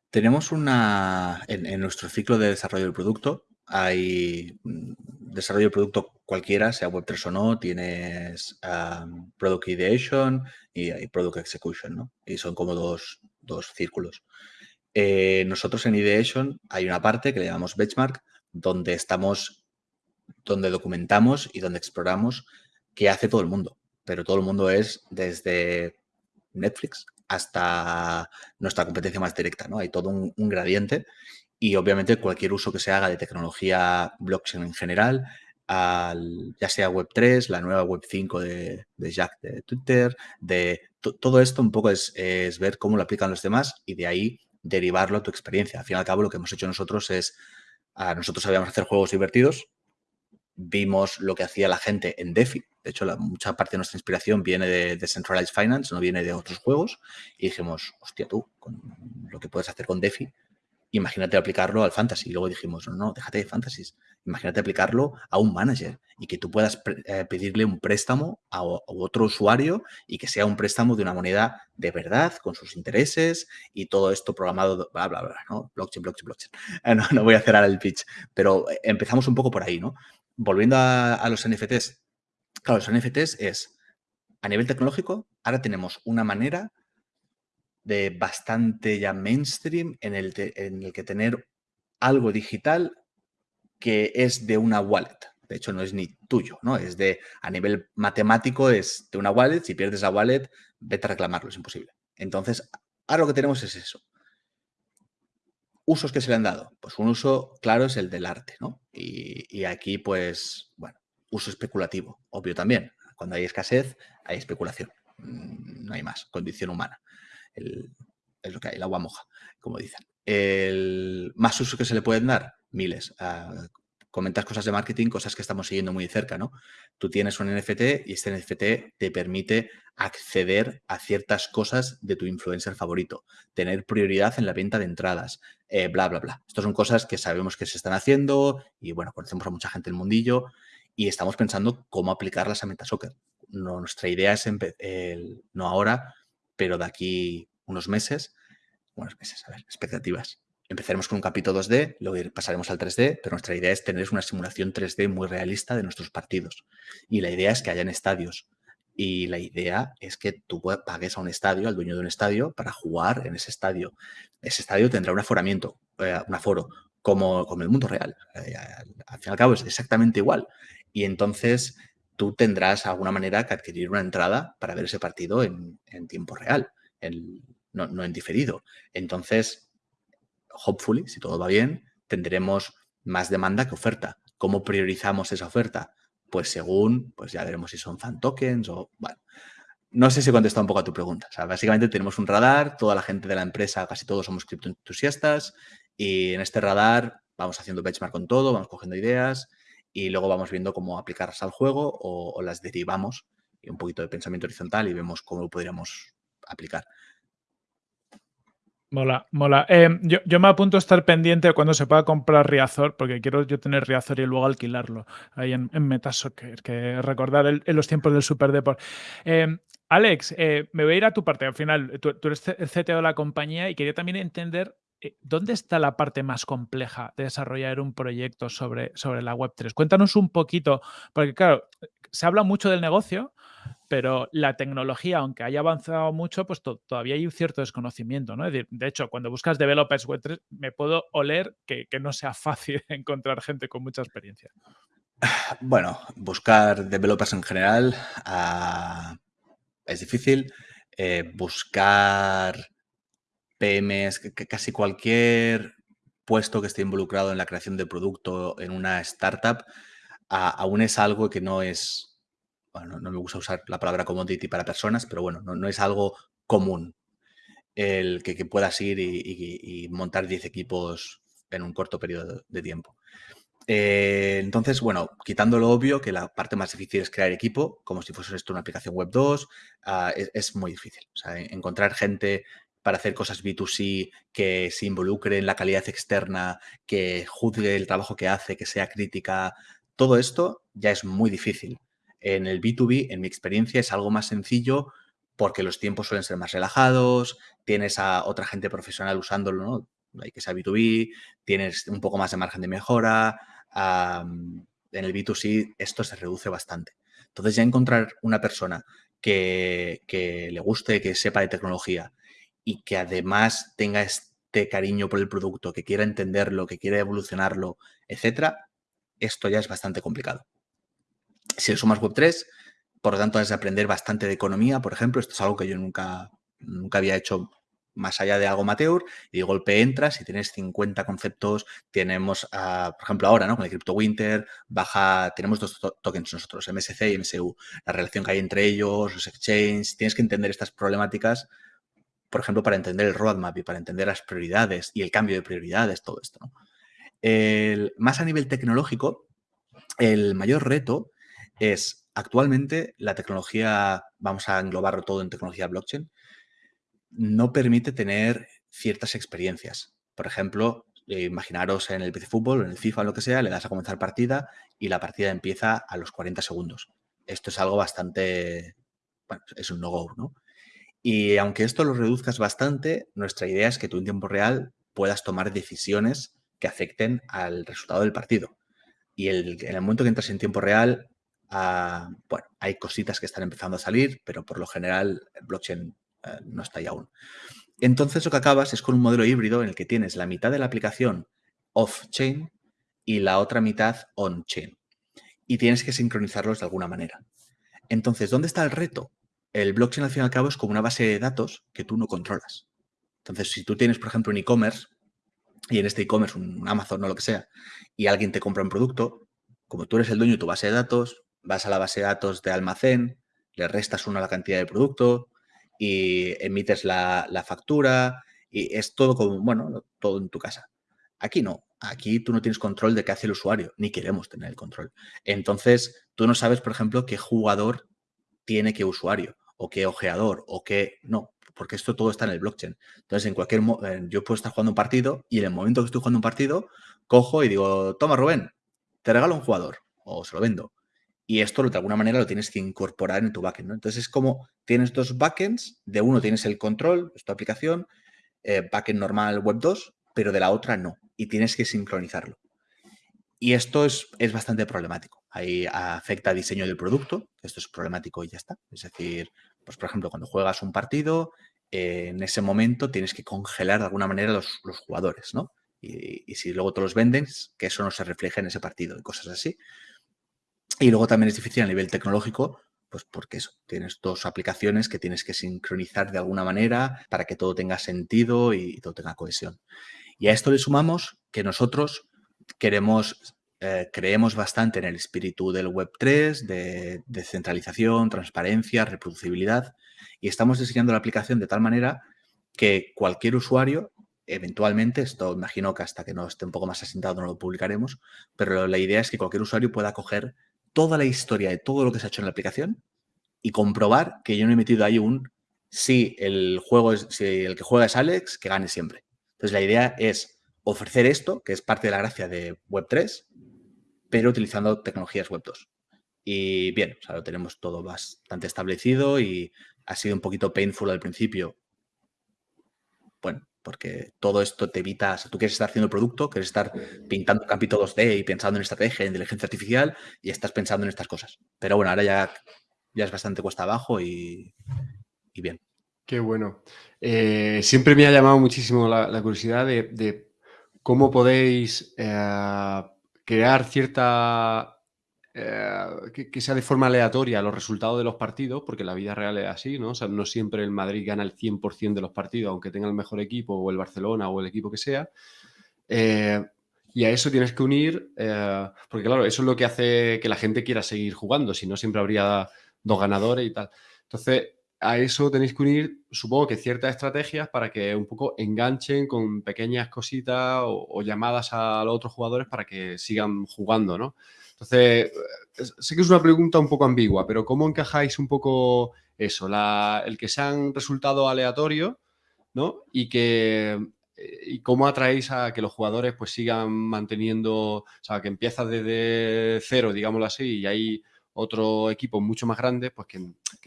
Tenemos una, en nuestro ciclo de desarrollo del producto, hay mm, desarrollo de producto cualquiera, sea Web3 o no, tienes Product Ideation y Product Execution, ¿no? Y son como dos, círculos. Eh, nosotros en Ideation hay una parte que le llamamos Benchmark, donde estamos, donde documentamos y donde exploramos qué hace todo el mundo. Pero todo el mundo es desde Netflix hasta nuestra competencia más directa, ¿no? Hay todo un gradiente y obviamente cualquier uso que se haga de tecnología blockchain en general, ya sea Web3, la nueva Web5 de, Jack de Twitter, de todo esto un poco es, ver cómo lo aplican los demás y de ahí derivarlo a tu experiencia. Al fin y al cabo, lo que hemos hecho nosotros es, a nosotros sabíamos hacer juegos divertidos, vimos lo que hacía la gente en DeFi. De hecho, mucha parte de nuestra inspiración viene de Decentralized Finance, no viene de otros juegos. Y dijimos, hostia, tú, con lo que puedes hacer con DeFi, imagínate aplicarlo al fantasy. Y luego dijimos, no, no, déjate de fantasies. Imagínate aplicarlo a un manager y que tú puedas eh, pedirle un préstamo a, otro usuario y que sea un préstamo de una moneda de verdad, con sus intereses y todo esto programado, bla, bla, bla, ¿no? Blockchain, blockchain, blockchain. Eh, no, no, voy a ahora el pitch, pero empezamos un poco por ahí, ¿no? Volviendo a, a los NFTs. Claro, los NFTs es, a nivel tecnológico, ahora tenemos una manera de bastante ya mainstream en el, en el que tener algo digital que es de una wallet. De hecho, no es ni tuyo, ¿no? Es de, a nivel matemático, es de una wallet. Si pierdes la wallet, vete a reclamarlo, es imposible. Entonces, ahora lo que tenemos es eso. Usos que se le han dado. Pues un uso claro es el del arte, ¿no? Y, y aquí, pues, bueno, uso especulativo, obvio también. Cuando hay escasez, hay especulación. Mm, no hay más, condición humana es lo que hay, el agua moja, como dicen. El, más usos que se le pueden dar, miles. Uh, comentas cosas de marketing, cosas que estamos siguiendo muy cerca, ¿no? Tú tienes un NFT y este NFT te permite acceder a ciertas cosas de tu influencer favorito, tener prioridad en la venta de entradas, eh, bla, bla, bla. Estas son cosas que sabemos que se están haciendo y, bueno, conocemos a mucha gente en el mundillo y estamos pensando cómo aplicarlas a Metasoccer. No, nuestra idea es, el, no ahora, pero de aquí unos meses, unos meses, a ver, expectativas. Empezaremos con un capítulo 2D, luego pasaremos al 3D, pero nuestra idea es tener una simulación 3D muy realista de nuestros partidos. Y la idea es que hayan estadios. Y la idea es que tú pagues a un estadio, al dueño de un estadio, para jugar en ese estadio. Ese estadio tendrá un aforamiento, eh, un aforo, como, como el mundo real. Eh, al fin y al cabo es exactamente igual. Y entonces tú tendrás alguna manera que adquirir una entrada para ver ese partido en, en tiempo real no, en diferido. Entonces, hopefully, si todo va bien, tendremos más demanda que oferta. ¿Cómo priorizamos esa oferta? Pues según, pues ya veremos si son fan tokens o, bueno, no sé si he contestado un poco a tu pregunta. O sea, básicamente tenemos un radar, toda la gente de la empresa, casi todos somos criptoentusiastas y en este radar vamos haciendo benchmark con todo, vamos cogiendo ideas y luego vamos viendo cómo aplicarlas al juego o, las derivamos y un poquito de pensamiento horizontal y vemos cómo lo podríamos aplicar. Mola, mola. Em, yo, me apunto a estar pendiente cuando se pueda comprar Riazor, porque quiero yo tener Riazor y luego alquilarlo ahí en, en que recordar en los tiempos del Super Deport. Em, Alex, eh, me voy a ir a tu parte. Al final, tú, eres el CTO de la compañía y quería también entender ¿dónde está la parte más compleja de desarrollar un proyecto sobre, sobre la Web3? Cuéntanos un poquito, porque claro, se habla mucho del negocio, pero la tecnología, aunque haya avanzado mucho, pues todavía hay un cierto desconocimiento, ¿no? de hecho, cuando buscas developers Web3, me puedo oler que, no sea fácil encontrar gente con mucha experiencia. Bueno, buscar developers en general ah, es difícil. Eh, buscar PMs, que casi cualquier puesto que esté involucrado en la creación de producto en una startup, aún es algo que no es, bueno, no me gusta usar la palabra commodity para personas, pero bueno, no, es algo común el que, puedas ir y, montar 10 equipos en un corto periodo de tiempo. Eh, entonces, bueno, quitando lo obvio, que la parte más difícil es crear equipo, como si fuese esto una aplicación web 2, ah, es, es, muy difícil. Encontrar gente para hacer cosas B2C, que se involucre en la calidad externa, que juzgue el trabajo que hace, que sea crítica, todo esto ya es muy difícil. En el B2B, en mi experiencia, es algo más sencillo porque los tiempos suelen ser más relajados, tienes a otra gente profesional usándolo, ¿no? Hay que sea B2B, tienes un poco más de margen de mejora. en el B2C esto se reduce bastante. Entonces ya encontrar una persona que, que le guste, que sepa de tecnología, y que además tenga este cariño por el producto, que quiera entenderlo, que quiera evolucionarlo, etcétera, esto ya es bastante complicado. Si le sumas Web3, por lo tanto, has de aprender bastante de economía, por ejemplo, esto es algo que yo nunca, nunca había hecho más allá de algo amateur, y de golpe entras y tienes 50 conceptos, tenemos, por ejemplo, ahora, ¿no? Con el Crypto Winter, baja, tenemos dos tokens nosotros, MSC y MSU, la relación que hay entre ellos, los exchanges, tienes que entender estas problemáticas por ejemplo, para entender el roadmap y para entender las prioridades y el cambio de prioridades, todo esto. más a nivel tecnológico, el mayor reto es actualmente la tecnología, vamos a englobarlo todo en tecnología blockchain, no permite tener ciertas experiencias. Por ejemplo, eh, imaginaros en el PC Fútbol, en el FIFA, lo que sea, le das a comenzar partida y la partida empieza a los 40 segundos. Esto es algo bastante, bueno, es un no-go, ¿no? Y aunque esto lo reduzcas bastante, nuestra idea es que tú en tiempo real puedas tomar decisiones que afecten al resultado del partido. Y el, en el momento que entras en tiempo real, ah, bueno, hay cositas que están empezando a salir, pero por lo general el blockchain eh, no está ahí aún. Entonces lo que acabas es con un modelo híbrido en el que tienes la mitad de la aplicación off-chain y la otra mitad on-chain. Y tienes que sincronizarlos de alguna manera. Entonces, ¿dónde está el reto? El blockchain al fin y al cabo es como una base de datos que tú no controlas. Entonces, si tú tienes, por ejemplo, un e-commerce y en este e-commerce un Amazon o lo que sea, y alguien te compra un producto, como tú eres el dueño de tu base de datos, vas a la base de datos de almacén, le restas uno a la cantidad de producto y emites la, la factura y es todo como, bueno, todo en tu casa. Aquí no, aquí tú no tienes control de qué hace el usuario, ni queremos tener el control. Entonces, tú no sabes, por ejemplo, qué jugador tiene qué usuario o qué ojeador o qué no, porque esto todo está en el blockchain. Entonces, en cualquier yo puedo estar jugando un partido y en el momento que estoy jugando un partido, cojo y digo, toma Rubén, te regalo un jugador o se lo vendo. Y esto de alguna manera lo tienes que incorporar en tu backend. Entonces es como tienes dos backends, de uno tienes el control, es tu aplicación, eh, backend normal web 2, pero de la otra no. Y tienes que sincronizarlo. Y esto es, es bastante problemático. Ahí afecta diseño del producto, esto es problemático y ya está. Es decir, pues por ejemplo, cuando juegas un partido, eh, en ese momento tienes que congelar de alguna manera los, los jugadores, ¿no? Y, si luego te los venden, que eso no se refleje en ese partido y cosas así. Y luego también es difícil a nivel tecnológico, pues porque eso, tienes dos aplicaciones que tienes que sincronizar de alguna manera para que todo tenga sentido y todo tenga cohesión. Y a esto le sumamos que nosotros queremos, eh, creemos bastante en el espíritu del Web3, de descentralización, transparencia, reproducibilidad, y estamos diseñando la aplicación de tal manera que cualquier usuario, eventualmente, esto imagino que hasta que no esté un poco más asentado no lo publicaremos, pero la idea es que cualquier usuario pueda coger toda la historia de todo lo que se ha hecho en la aplicación y comprobar que yo no he metido ahí un si el juego es, si el que juega es Alex, que gane siempre. Entonces la idea es ofrecer esto, que es parte de la gracia de Web3, pero utilizando tecnologías Web2. Y bien, o sea, lo tenemos todo bastante establecido y ha sido un poquito painful al principio. Bueno, porque todo esto te evita, tú quieres estar haciendo producto, quieres estar pintando un capítulo 2D y pensando en estrategia, en inteligencia artificial y estás pensando en estas cosas. Pero bueno, ahora ya, ya es bastante cuesta abajo y, bien. Qué bueno. Eh, siempre me ha llamado muchísimo la, curiosidad de, cómo podéis eh, crear cierta eh, que, sea de forma aleatoria los resultados de los partidos, porque la vida real es así, ¿no? O sea, no siempre el Madrid gana el 100% de los partidos, aunque tenga el mejor equipo, o el Barcelona, o el equipo que sea. Eh, y a eso tienes que unir, eh, porque claro, eso es lo que hace que la gente quiera seguir jugando, si no siempre habría dos ganadores y tal. Entonces, a eso tenéis que unir, supongo que ciertas estrategias para que un poco enganchen con pequeñas cositas o, llamadas a los otros jugadores para que sigan jugando, ¿no? Entonces, sé que es una pregunta un poco ambigua, pero ¿cómo encajáis un poco eso? el que sean resultados aleatorios, ¿no? Y que y cómo atraéis a que los jugadores pues sigan manteniendo, o sea, que empieza desde cero, digámoslo así, y hay otro equipo mucho más grande, pues que,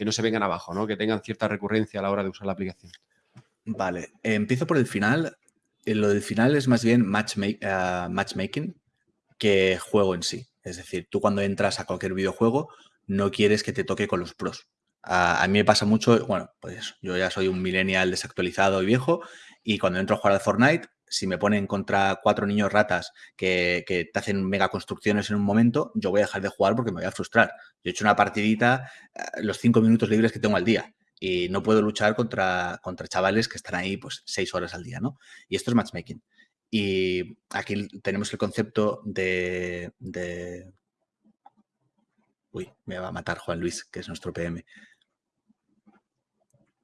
no se vengan abajo, ¿no? Que tengan cierta recurrencia a la hora de usar la aplicación. Vale, empiezo por el final. Eh, lo del final es más bien eh, matchmaking que juego en sí. Es decir, tú cuando entras a cualquier videojuego no quieres que te toque con los pros. A, mí me pasa mucho, bueno, pues yo ya soy un millennial desactualizado y viejo y cuando entro a jugar al Fortnite, si me ponen contra cuatro niños ratas que, te hacen mega construcciones en un momento, yo voy a dejar de jugar porque me voy a frustrar. Yo he hecho una partidita eh, los cinco minutos libres que tengo al día y no puedo luchar contra, contra chavales que están ahí pues seis horas al día, ¿no? Y esto es matchmaking. Y aquí tenemos el concepto de, Uy, me va a matar Juan Luis, que es nuestro PM.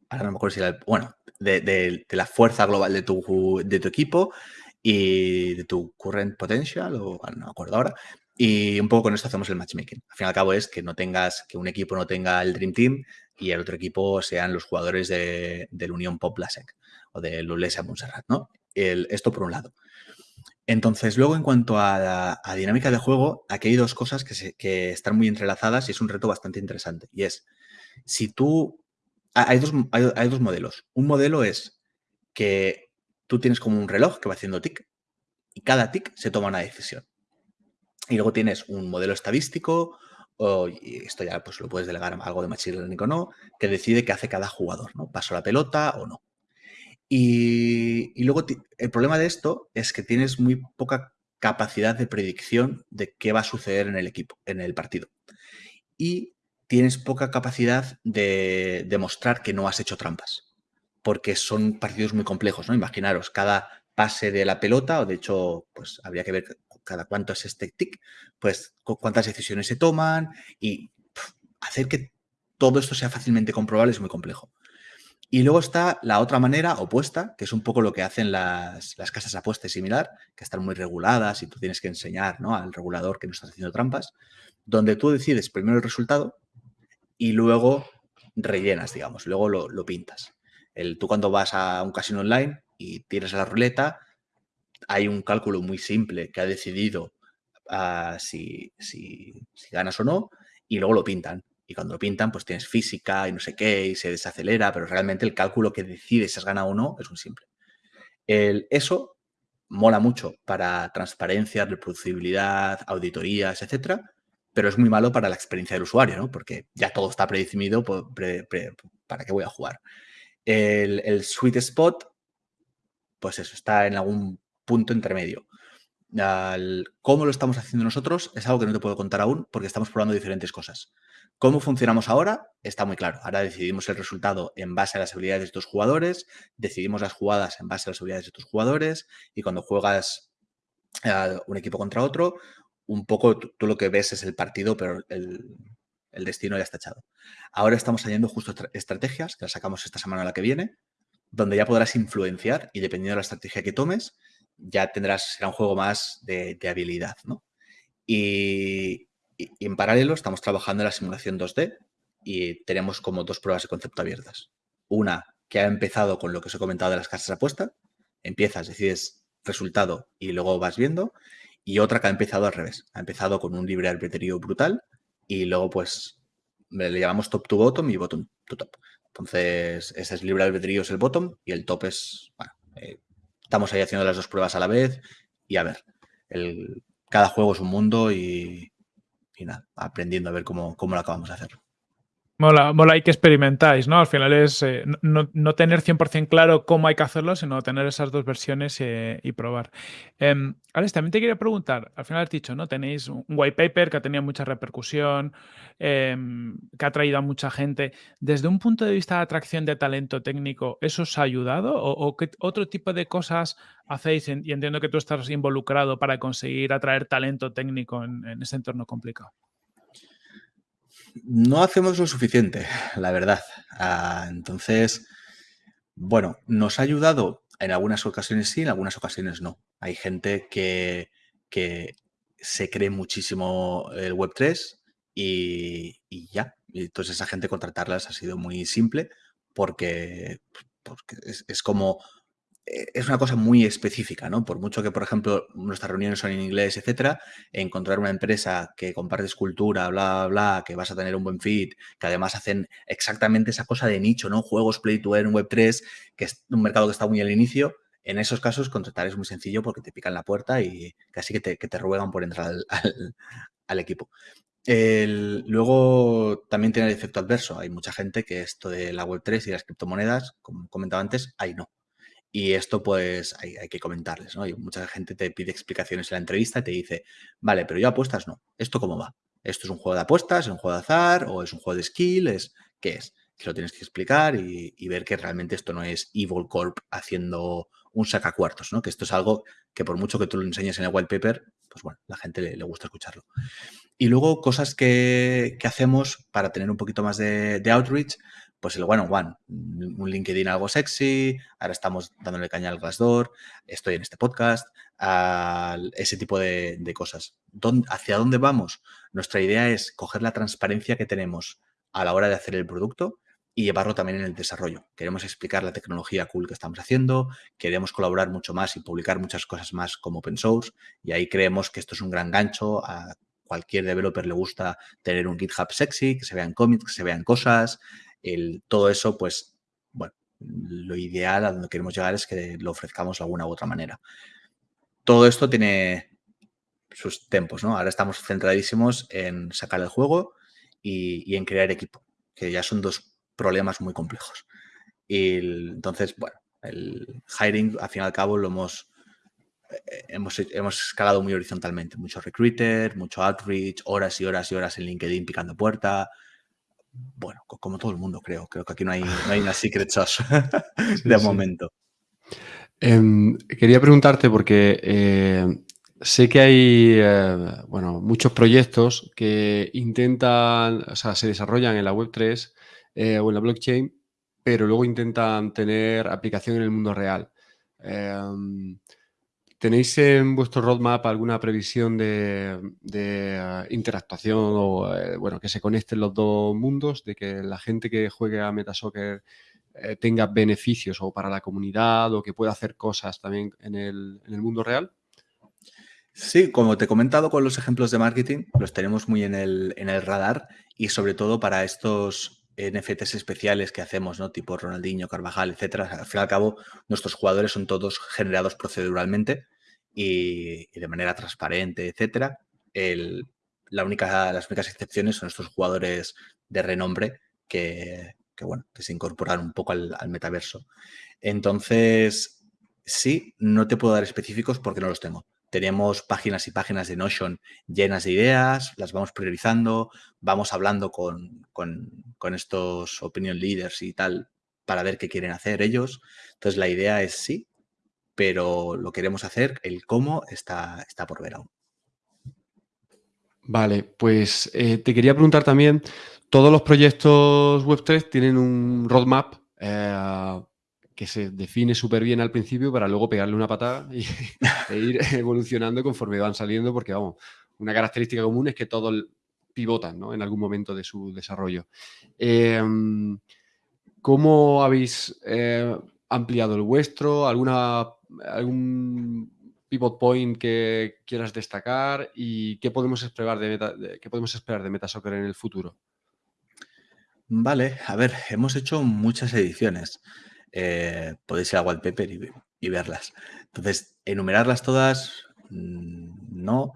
Ahora no me acuerdo si era... Bueno, de, la fuerza global de tu, de tu equipo y de tu current potential, o no me acuerdo ahora. Y un poco con esto hacemos el matchmaking. Al fin y al cabo es que no tengas, que un equipo no tenga el Dream Team y el otro equipo sean los jugadores de, del Unión Pop Lasek o del Ulesa Montserrat, ¿no? esto por un lado. Entonces, luego en cuanto a, la, dinámica de juego, aquí hay dos cosas que, están muy entrelazadas y es un reto bastante interesante. Y es, si tú... Hay dos, hay, dos modelos. Un modelo es que tú tienes como un reloj que va haciendo tic y cada tic se toma una decisión. Y luego tienes un modelo estadístico, o, y esto ya pues lo puedes delegar a algo de machine learning o no, que decide qué hace cada jugador, ¿no? Paso la pelota o no. Y, luego el problema de esto es que tienes muy poca capacidad de predicción de qué va a suceder en el equipo, en el partido. Y tienes poca capacidad de demostrar que no has hecho trampas, porque son partidos muy complejos, ¿no? Imaginaros, cada pase de la pelota, o de hecho, pues habría que ver cada cuánto es este tic, pues cuántas decisiones se toman y hacer que todo esto sea fácilmente comprobable es muy complejo. Y luego está la otra manera opuesta, que es un poco lo que hacen las, casas apuestas similar, que están muy reguladas y tú tienes que enseñar ¿no? al regulador que no estás haciendo trampas, donde tú decides primero el resultado y luego rellenas, digamos, luego lo, pintas. El, tú cuando vas a un casino online y a la ruleta, hay un cálculo muy simple que ha decidido ah, si, si ganas o no y luego lo pintan. Y cuando lo pintan, pues tienes física y no sé qué, y se desacelera, pero realmente el cálculo que decide si has ganado o no es muy simple. El, eso mola mucho para transparencia, reproducibilidad, auditorías, etcétera, pero es muy malo para la experiencia del usuario, ¿no? Porque ya todo está predefinido, ¿para qué voy a jugar? El, sweet spot, pues eso, está en algún punto intermedio. cómo lo estamos haciendo nosotros es algo que no te puedo contar aún porque estamos probando diferentes cosas. ¿Cómo funcionamos ahora? Está muy claro. Ahora decidimos el resultado en base a las habilidades de estos jugadores, decidimos las jugadas en base a las habilidades de estos jugadores y cuando juegas un equipo contra otro, un poco tú, lo que ves es el partido, pero el, destino ya está echado. Ahora estamos añadiendo justo estrategias, que las sacamos esta semana a la que viene, donde ya podrás influenciar y dependiendo de la estrategia que tomes, ya tendrás, será un juego más de, habilidad, ¿no? Y, y, en paralelo estamos trabajando en la simulación 2D y tenemos como dos pruebas de concepto abiertas. Una que ha empezado con lo que os he comentado de las casas de apuesta. Empiezas, decides resultado y luego vas viendo. Y otra que ha empezado al revés. Ha empezado con un libre albedrío brutal y luego pues le llamamos top to bottom y bottom to top. Entonces, ese es libre albedrío es el bottom y el top es, bueno, eh, estamos ahí haciendo las dos pruebas a la vez y a ver, cada juego es un mundo y, nada, aprendiendo a ver cómo, cómo lo acabamos de hacer. Mola, mola y que experimentáis, ¿no? Al final es eh, no, tener 100% claro cómo hay que hacerlo, sino tener esas dos versiones eh, y probar. Eh, Alex, también te quería preguntar, al final has dicho, ¿no? Tenéis un white paper que ha tenido mucha repercusión, em, que ha traído a mucha gente. Desde un punto de vista de atracción de talento técnico, ¿eso os ha ayudado? ¿O, qué otro tipo de cosas hacéis? Y entiendo que tú estás involucrado para conseguir atraer talento técnico en ese entorno complicado. No hacemos lo suficiente, la verdad. Ah, entonces, bueno, nos ha ayudado en algunas ocasiones sí, en algunas ocasiones no. Hay gente que, que se cree muchísimo el Web3 y, ya. entonces esa gente contratarlas ha sido muy simple porque, porque es como eh, es una cosa muy específica, ¿no? Por mucho que, por ejemplo, nuestras reuniones son en inglés, etcétera, encontrar una empresa que comparte escultura, bla, bla, bla, que vas a tener un buen fit, que además hacen exactamente esa cosa de nicho, ¿no? Juegos Play to Earn, Web3, que es un mercado que está muy al inicio. En esos casos, contratar es muy sencillo porque te pican la puerta y casi que te, ruegan por entrar al, equipo. luego también tiene el efecto adverso. Hay mucha gente que esto de la Web3 y las criptomonedas, como comentaba antes, ahí no. Y esto pues hay, que comentarles, ¿no? Y mucha gente te pide explicaciones en la entrevista y te dice, vale, pero yo apuestas no. ¿Esto cómo va? ¿Esto es un juego de apuestas, es un juego de azar o es un juego de skill? Es, ¿Qué es? Que lo tienes que explicar y, ver que realmente esto no es Evil Corp haciendo un sacacuartos, ¿no? Que esto es algo que por mucho que tú lo enseñes en el white paper, pues bueno, la gente le, gusta escucharlo. Y luego cosas que, hacemos para tener un poquito más de outreach, pues el one-on-one, un LinkedIn algo sexy, ahora estamos dándole caña al Glassdoor, estoy en este podcast, ese tipo de, cosas. ¿Hacia dónde vamos? Nuestra idea es coger la transparencia que tenemos a la hora de hacer el producto y llevarlo también en el desarrollo. Queremos explicar la tecnología cool que estamos haciendo, queremos colaborar mucho más y publicar muchas cosas más como open source y ahí creemos que esto es un gran gancho a cualquier developer le gusta tener un GitHub sexy, que se vean cómics, que se vean cosas, el, todo eso, pues, bueno, lo ideal a donde queremos llegar es que lo ofrezcamos de alguna u otra manera. Todo esto tiene sus tempos, ¿no? Ahora estamos centradísimos en sacar el juego y, en crear equipo, que ya son dos problemas muy complejos. Y entonces, bueno, el hiring, al fin y al cabo, lo hemos, eh, hemos, hemos escalado muy horizontalmente. Mucho recruiter, mucho outreach, horas y horas y horas en LinkedIn picando puerta, bueno, como todo el mundo creo. Creo que aquí no hay, no hay una secret sauce de momento. Em, quería preguntarte porque eh, sé que hay eh, bueno, muchos proyectos que intentan, o sea, se desarrollan en la Web3 eh, o en la blockchain, pero luego intentan tener aplicación en el mundo real. ¿Tenéis en vuestro roadmap alguna previsión de, eh, interactuación o eh, bueno, que se conecten los dos mundos, de que la gente que juegue a Metasoccer eh, tenga beneficios o para la comunidad o que pueda hacer cosas también en el, mundo real? Sí, como te he comentado con los ejemplos de marketing, los tenemos muy en el, en el radar y sobre todo para estos NFTs especiales que hacemos, ¿no? Tipo Ronaldinho, Carvajal, etcétera. Al fin y al cabo, nuestros jugadores son todos generados proceduralmente y, de manera transparente, etcétera. la única, las únicas excepciones son estos jugadores de renombre que, bueno, que se incorporan un poco al, metaverso. Entonces, sí, no te puedo dar específicos porque no los tengo. Tenemos páginas y páginas de Notion llenas de ideas, las vamos priorizando, vamos hablando con, con estos opinion leaders y tal para ver qué quieren hacer ellos. Entonces, la idea es sí, pero lo queremos hacer, el cómo está, está por ver aún. Vale, pues eh, te quería preguntar también, todos los proyectos Web3 tienen un roadmap eh, que se define súper bien al principio para luego pegarle una patada y, e ir evolucionando conforme van saliendo, porque vamos, una característica común es que todos pivotan ¿no? en algún momento de su desarrollo. Em, ¿Cómo habéis eh, ampliado el vuestro? ¿Alguna algún pivot point que quieras destacar y qué podemos esperar de, qué podemos esperar de Metasoccer en el futuro. Vale, a ver, hemos hecho muchas ediciones. Eh, podéis ir a Wallpaper y verlas. Entonces, enumerarlas todas, mm, no.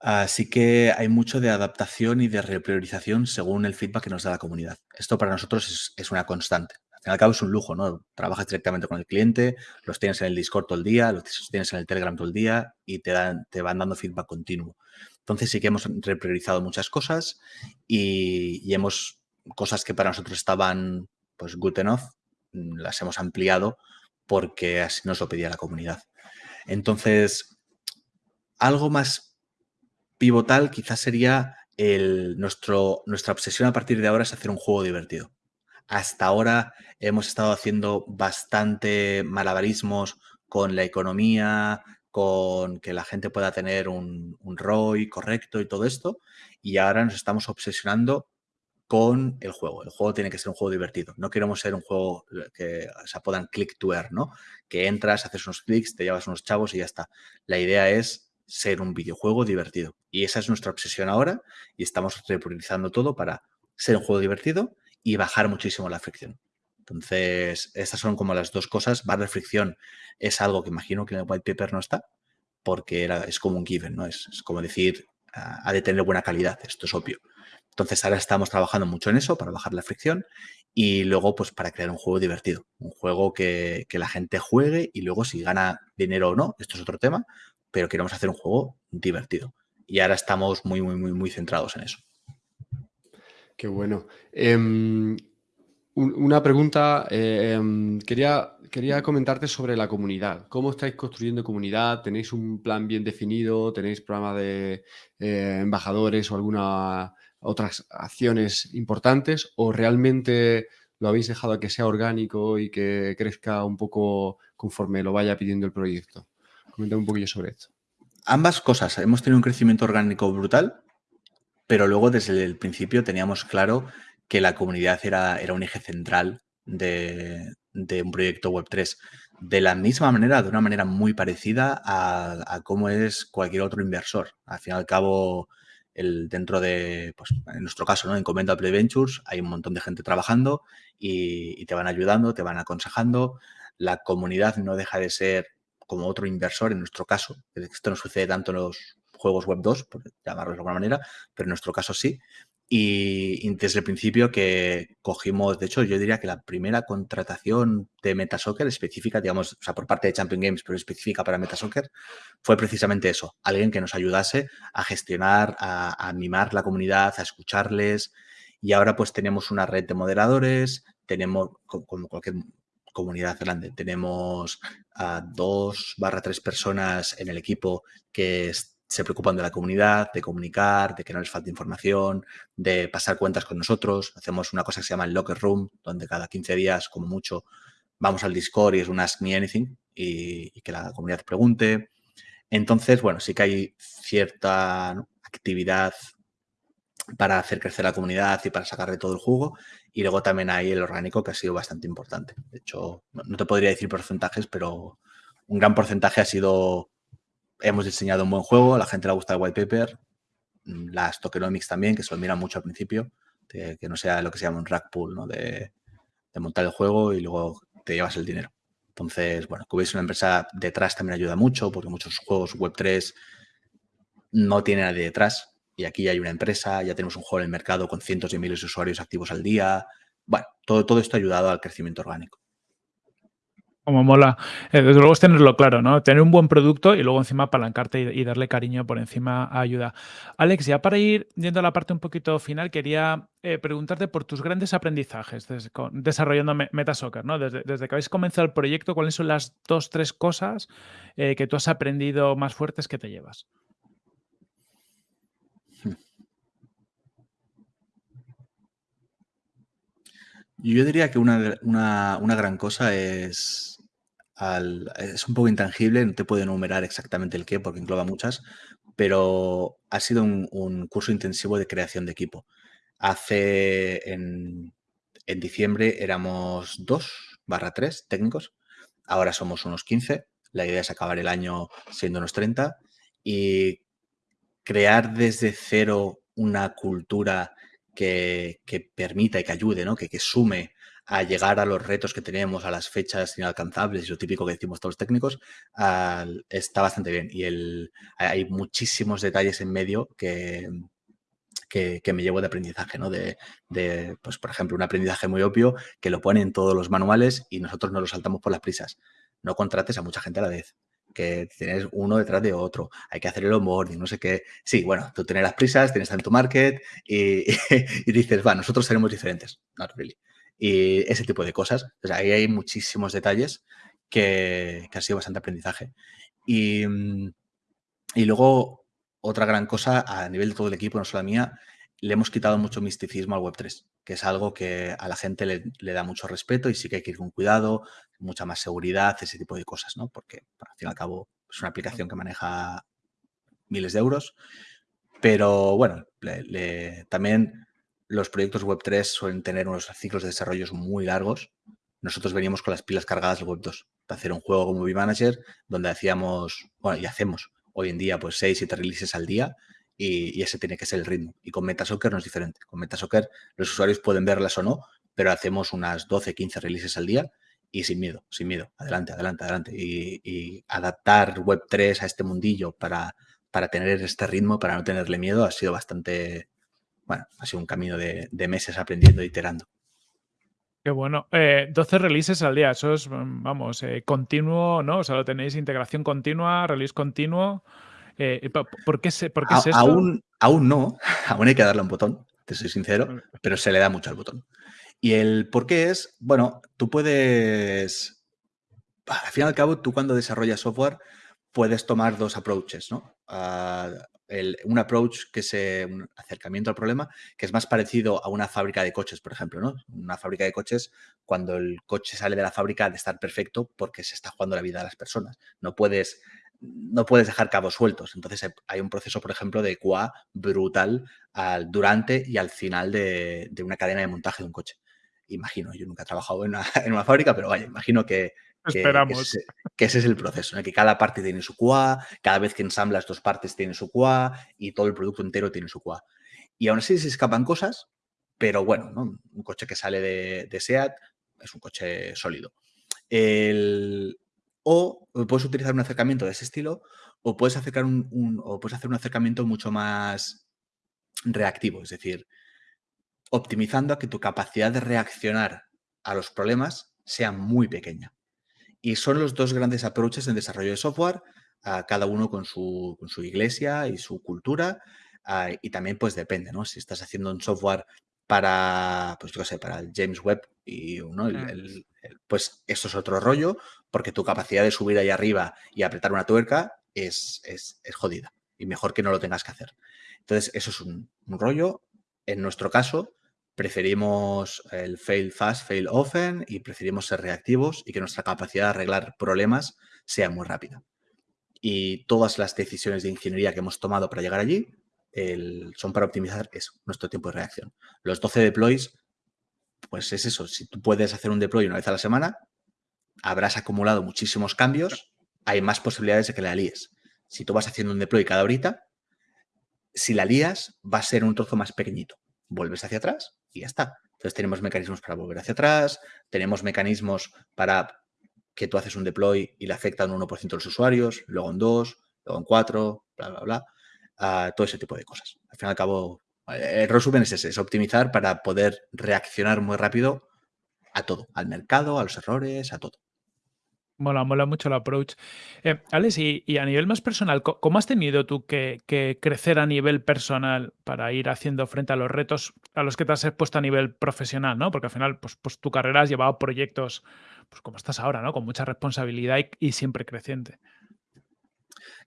Así que hay mucho de adaptación y de repriorización según el feedback que nos da la comunidad. Esto para nosotros es, una constante. Al cabo es un lujo, ¿no? Trabajas directamente con el cliente, los tienes en el Discord todo el día, los tienes en el Telegram todo el día y te, dan, te van dando feedback continuo. Entonces sí que hemos repriorizado muchas cosas y, y hemos cosas que para nosotros estaban pues good enough, las hemos ampliado porque así nos lo pedía la comunidad. Entonces, algo más pivotal quizás sería el, nuestro, nuestra obsesión a partir de ahora es hacer un juego divertido. Hasta ahora hemos estado haciendo bastante malabarismos con la economía, con que la gente pueda tener un, un ROI correcto y todo esto, y ahora nos estamos obsesionando con el juego. El juego tiene que ser un juego divertido. No queremos ser un juego que se apodan click to earn, ¿no? Que entras, haces unos clics, te llevas unos chavos y ya está. La idea es ser un videojuego divertido. Y esa es nuestra obsesión ahora y estamos repriorizando todo para ser un juego divertido y bajar muchísimo la fricción. Entonces, estas son como las dos cosas. Barra fricción es algo que imagino que en el white paper no está, porque era, es como un given, ¿no? Es, es como decir, ah, ha de tener buena calidad, esto es obvio. Entonces, ahora estamos trabajando mucho en eso para bajar la fricción y luego, pues, para crear un juego divertido. Un juego que, la gente juegue y luego si gana dinero o no, esto es otro tema, pero queremos hacer un juego divertido. Y ahora estamos muy, muy, muy, muy centrados en eso. Qué bueno. Em, una pregunta, em, quería, quería comentarte sobre la comunidad. ¿Cómo estáis construyendo comunidad? ¿Tenéis un plan bien definido? ¿Tenéis programa de eh, embajadores o alguna otras acciones importantes? ¿O realmente lo habéis dejado a que sea orgánico y que crezca un poco conforme lo vaya pidiendo el proyecto? Coméntame un poquillo sobre esto. Ambas cosas. Hemos tenido un crecimiento orgánico brutal, pero luego desde el principio teníamos claro que la comunidad era, era un eje central de, un proyecto Web3. De la misma manera, de una manera muy parecida a, cómo es cualquier otro inversor. Al fin y al cabo, el, dentro de, pues, en nuestro caso, ¿no? en Comenda Play Ventures, hay un montón de gente trabajando y, te van ayudando, te van aconsejando. La comunidad no deja de ser como otro inversor, en nuestro caso, esto no sucede tanto en los juegos web 2, por llamarlo de alguna manera, pero en nuestro caso sí. Y, desde el principio que cogimos, de hecho, yo diría que la primera contratación de Metasoccer específica, digamos, o sea, por parte de Champion Games, pero específica para Metasoccer, fue precisamente eso, alguien que nos ayudase a gestionar, a, a mimar la comunidad, a escucharles. Y ahora pues tenemos una red de moderadores, tenemos, como cualquier comunidad grande. Tenemos a dos barra tres personas en el equipo que se preocupan de la comunidad, de comunicar, de que no les falte información, de pasar cuentas con nosotros. Hacemos una cosa que se llama el Locker Room, donde cada 15 días, como mucho, vamos al Discord y es un Ask Me Anything y, que la comunidad pregunte. Entonces, bueno, sí que hay cierta actividad para hacer crecer la comunidad y para sacarle todo el jugo. Y luego también hay el orgánico que ha sido bastante importante. De hecho, no te podría decir porcentajes, pero un gran porcentaje ha sido, hemos diseñado un buen juego, a la gente le gusta el white paper, mm, las tokenomics también, que se lo miran mucho al principio, que no sea lo que se llama un rack pool, ¿no? de, montar el juego y luego te llevas el dinero. Entonces, bueno, que hubiese una empresa detrás también ayuda mucho, porque muchos juegos Web3 no tienen nadie detrás y aquí hay una empresa, ya tenemos un juego en el mercado con cientos de miles de usuarios activos al día. Bueno, todo, todo esto ha ayudado al crecimiento orgánico. Como mola. Eh, desde luego es tenerlo claro, ¿no? Tener un buen producto y luego encima apalancarte y, darle cariño por encima ayuda. Alex, ya para ir yendo a la parte un poquito final, quería eh, preguntarte por tus grandes aprendizajes desarrollando Metasoccer, ¿no? Desde, desde, que habéis comenzado el proyecto, ¿cuáles son las dos, tres cosas eh, que tú has aprendido más fuertes que te llevas? Yo diría que una, gran cosa es, es un poco intangible, no te puedo enumerar exactamente el qué porque engloba muchas, pero ha sido un, curso intensivo de creación de equipo. Hace, en, en diciembre éramos dos barra tres técnicos, ahora somos unos 15, la idea es acabar el año siendo unos 30 y crear desde cero una cultura que, permita y que ayude, ¿no? que, que sume a llegar a los retos que tenemos, a las fechas inalcanzables y lo típico que decimos todos los técnicos, está bastante bien. Y el, hay muchísimos detalles en medio que, que, me llevo de aprendizaje, ¿no? De, pues, por ejemplo, un aprendizaje muy obvio que lo ponen todos los manuales y nosotros no lo saltamos por las prisas. No contrates a mucha gente a la vez que tienes uno detrás de otro, hay que hacer el onboarding, no sé qué. Sí, bueno, tú tienes las prisas, tienes tanto market y, y, dices, va, nosotros seremos diferentes. Not really. Y ese tipo de cosas. Ahí hay muchísimos detalles que, ha sido bastante aprendizaje. Y, y luego, otra gran cosa a nivel de todo el equipo, no solo mía, le hemos quitado mucho misticismo al Web3, que es algo que a la gente le, da mucho respeto y sí que hay que ir con cuidado, mucha más seguridad, ese tipo de cosas, ¿no? Porque, al fin y al cabo, es una aplicación que maneja miles de euros. Pero bueno, también los proyectos Web3 suelen tener unos ciclos de desarrollo muy largos. Nosotros veníamos con las pilas cargadas del Web2 para hacer un juego como V-Manager, donde hacíamos, bueno, y hacemos hoy en día pues 6, 7 releases al día y, ese tiene que ser el ritmo. Y con Metasoccer no es diferente. Con Metasoccer los usuarios pueden verlas o no, pero hacemos unas 12, 15 releases al día y sin miedo, sin miedo. Adelante, adelante, adelante. Y, adaptar Web3 a este mundillo para, para tener este ritmo, para no tenerle miedo, ha sido bastante, bueno, ha sido un camino de, meses aprendiendo e iterando. Qué bueno. 12 eh, releases al día, eso es, vamos, eh, continuo, ¿no? O sea, lo tenéis integración continua, release continuo. Eh, ¿Por qué, se, por qué es esto? Aún, aún no, aún hay que darle un botón, te soy sincero, pero se le da mucho al botón. Y el por qué es, bueno, tú puedes, al fin y al cabo, tú cuando desarrollas software puedes tomar dos approaches, ¿no? Ah, un approach que es un acercamiento al problema que es más parecido a una fábrica de coches, por ejemplo, ¿no? Una fábrica de coches, cuando el coche sale de la fábrica de estar perfecto porque se está jugando la vida de las personas. No puedes no puedes dejar cabos sueltos. Entonces hay un proceso, por ejemplo, de QA brutal al, durante y al final de, una cadena de montaje de un coche. Imagino, yo nunca he trabajado en una, fábrica, pero vaya, imagino que, Esperamos. Que, ese, es el proceso, que cada parte tiene su QA, cada vez que ensamblas dos partes tiene su QA y todo el producto entero tiene su QA. Y aún así se escapan cosas, pero bueno, un coche que sale de, de SEAT es un coche sólido. El, o puedes utilizar un acercamiento de ese estilo o puedes, acercar un, o puedes hacer un acercamiento mucho más reactivo, es decir, optimizando a que tu capacidad de reaccionar a los problemas sea muy pequeña. Y son los dos grandes approaches en desarrollo de software, cada uno con su, con su, iglesia y su cultura. y también pues depende, ¿no? Si estás haciendo un software para, pues yo sé, para el James Webb y ¿no? el, pues eso es otro rollo, porque tu capacidad de subir ahí arriba y apretar una tuerca es, es, jodida y mejor que no lo tengas que hacer. Entonces, eso es un, rollo. En nuestro caso, preferimos el fail fast, fail often y preferimos ser reactivos y que nuestra capacidad de arreglar problemas sea muy rápida. Y todas las decisiones de ingeniería que hemos tomado para llegar allí son para optimizar eso, nuestro tiempo de reacción. Los 12 deploys, pues es eso, si tú puedes hacer un deploy una vez a la semana, habrás acumulado muchísimos cambios, hay más posibilidades de que la líes. Si tú vas haciendo un deploy cada horita, si la lías, va a ser un trozo más pequeñito. Vuelves hacia atrás y ya está. Entonces tenemos mecanismos para volver hacia atrás, tenemos mecanismos para que tú haces un deploy y le afecta un 1% de los usuarios, luego en 2, luego en 4, bla, bla, bla todo ese tipo de cosas. Al fin y al cabo, eh, el resumen es ese, es optimizar para poder reaccionar muy rápido a todo, al mercado, a los errores, a todo. Mola, mola mucho el approach. Eh, Alex, y, a nivel más personal, ¿cómo has tenido tú que, crecer a nivel personal para ir haciendo frente a los retos a los que te has expuesto a nivel profesional? ¿no? Porque al final, pues, pues tu carrera has llevado proyectos, pues como estás ahora, ¿no? Con mucha responsabilidad y siempre creciente.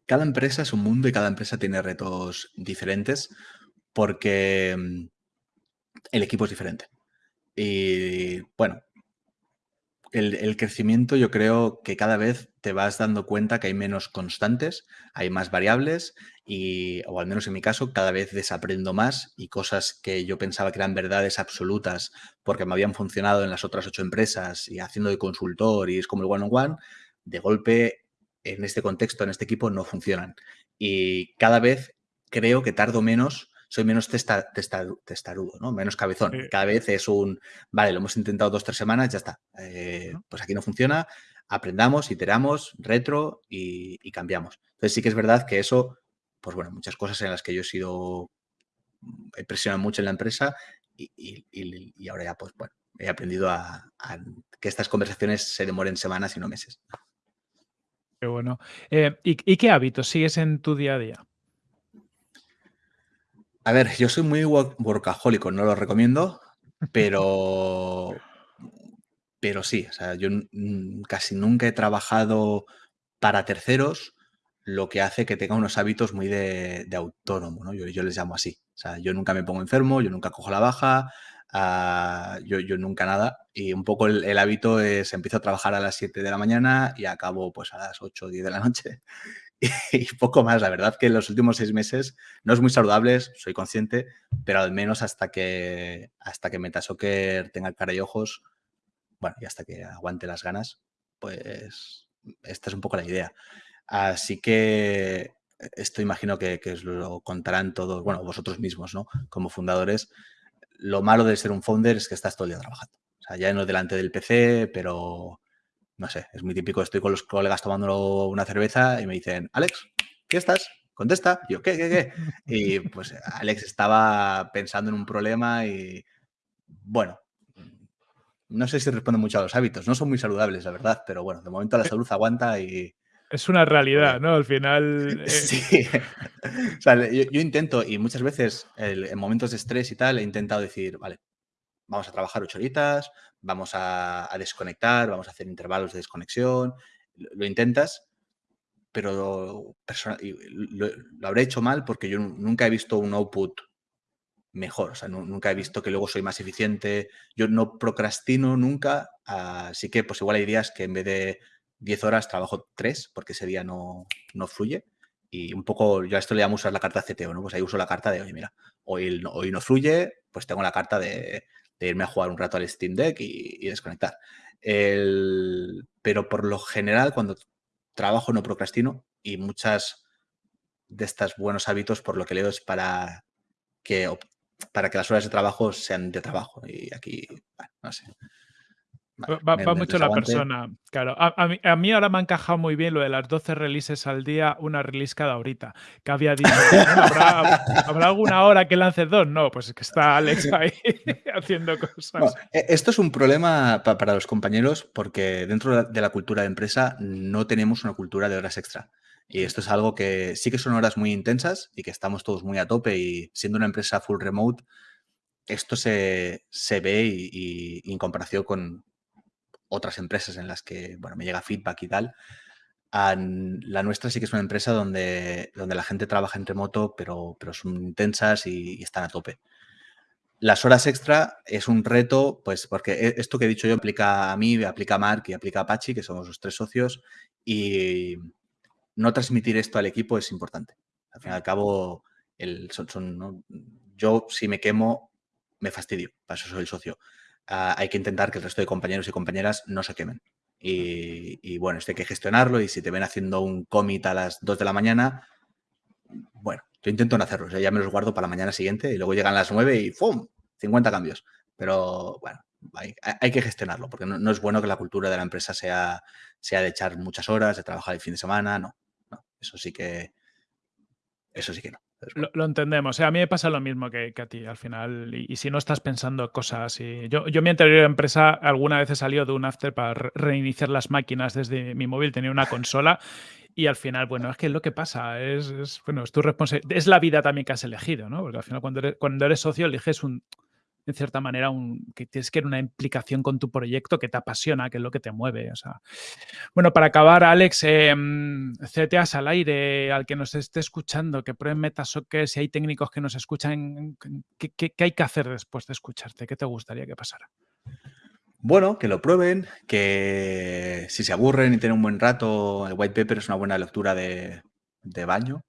Cada empresa es un mundo y cada empresa tiene retos diferentes porque mm, el equipo es diferente. Y bueno, el, crecimiento yo creo que cada vez te vas dando cuenta que hay menos constantes, hay más variables y, o al menos en mi caso, cada vez desaprendo más y cosas que yo pensaba que eran verdades absolutas porque me habían funcionado en las otras ocho empresas y haciendo de consultor y es como el one-on-one, -on -one, de golpe en este contexto, en este equipo, no funcionan. Y cada vez creo que tardo menos soy menos testarudo, ¿no? Menos cabezón. Cada vez es un, vale, lo hemos intentado dos, tres semanas, ya está. Eh, pues aquí no funciona, aprendamos, iteramos, retro y, cambiamos. Entonces sí que es verdad que eso, pues bueno, muchas cosas en las que yo he sido, he presionado mucho en la empresa y, ahora ya, pues bueno, he aprendido a, que estas conversaciones se demoren semanas y no meses. Qué bueno. Eh, ¿y, qué hábitos sigues en tu día a día? A ver, yo soy muy workahólico, no lo recomiendo, pero, pero sí, o sea, yo casi nunca he trabajado para terceros, lo que hace que tenga unos hábitos muy de, autónomo, ¿no? Yo, yo, les llamo así. O sea, yo nunca me pongo enfermo, yo nunca cojo la baja, ah, yo, yo, nunca nada. Y un poco el, el, hábito es, empiezo a trabajar a las 7 de la mañana y acabo pues a las 8 o 10 de la noche. y poco más. La verdad que en los últimos seis meses no es muy saludable, soy consciente, pero al menos hasta que, hasta que Metasocker tenga cara y ojos, bueno, y hasta que aguante las ganas, pues esta es un poco la idea. Así que esto imagino que, que os lo contarán todos, bueno, vosotros mismos, ¿no? Como fundadores. Lo malo de ser un founder es que estás todo el día trabajando. O sea, ya no delante del PC, pero no sé, es muy típico, estoy con los colegas tomando una cerveza y me dicen, Alex, ¿qué estás? Contesta. yo, ¿qué, qué, qué? Y pues Alex estaba pensando en un problema y, bueno, no sé si responde mucho a los hábitos, no son muy saludables, la verdad, pero bueno, de momento la salud aguanta y... Es una realidad, ¿no? Al final... Eh, sí. o sea, yo, intento, y muchas veces en momentos de estrés y tal, he intentado decir, vale, vamos a trabajar ocho horitas, vamos a, desconectar, vamos a hacer intervalos de desconexión, lo, intentas, pero lo, habré hecho mal porque yo nunca he visto un output mejor, o sea, nunca he visto que luego soy más eficiente, yo no procrastino nunca, así que pues igual hay días que en vez de 10 horas trabajo 3 porque ese día no, no fluye. Y un poco, yo a esto le llamo usar la carta CTO, ¿no? Pues ahí uso la carta de, oye, mira, hoy, hoy no fluye, pues tengo la carta de de irme a jugar un rato al Steam Deck y, desconectar. pero por lo general, cuando trabajo no procrastino y muchas de estos buenos hábitos, por lo que leo, es para que, para que las horas de trabajo sean de trabajo. Y aquí, no sé. Va, mucho la persona. Claro, a, mí, ahora me ha encajado muy bien lo de las 12 releases al día, una release cada horita. Que había dicho, ¿habrá, alguna hora que lance dos? No, pues es que está Alex ahí haciendo cosas. E, esto es un problema para los compañeros porque dentro de la cultura de empresa no tenemos una cultura de horas extra. Y esto es algo que sí que son horas muy intensas y que estamos todos muy a tope y siendo una empresa full remote, esto se, ve y en comparación con, otras empresas en las que, bueno, me llega feedback y tal. la nuestra sí que es una empresa donde, donde la gente trabaja en remoto, pero, pero son intensas y, están a tope. Las horas extra es un reto, pues porque e, esto que he dicho yo aplica a mí, aplica a Mark y aplica a Pachi, que somos los tres socios, y no transmitir esto al equipo es importante. Al fin y al cabo, el, son, yo si me quemo, me fastidio, para eso soy el socio. Ah, hay que intentar que el resto de compañeros y compañeras no se quemen. Y, bueno, esto hay que gestionarlo y si te ven haciendo un commit a las 2 de la mañana, bueno, yo intento no hacerlo, ya me los guardo para la mañana siguiente y luego llegan las 9 y ¡fum! 50 cambios. Pero bueno, hay, que gestionarlo porque no, es bueno que la cultura de la empresa sea, sea de echar muchas horas, de trabajar el fin de semana, no. no eso sí que, eso sí que no. Lo, entendemos. a mí me pasa lo mismo que, a ti al final. Y, si no estás pensando cosas. Y yo, yo, mi anterior empresa alguna vez he salido de un after para reiniciar las máquinas desde mi móvil. Tenía una consola. Y al final, bueno, es que es lo que pasa. Es, bueno, es tu responsabilidad. Es la vida también que has elegido, ¿no? Porque al final, cuando cuando eres socio, eliges un, en cierta manera, un, que tienes que ir una implicación con tu proyecto que te apasiona, que es lo que te mueve. O sea. Bueno, para acabar, Alex, eh, al aire, al que nos esté escuchando, que prueben Metasoccer, si hay técnicos que nos escuchan, ¿qué, hay que hacer después de escucharte? ¿Qué te gustaría que pasara? Bueno, que lo prueben, que si se aburren y tienen un buen rato, el white paper es una buena lectura de, de baño,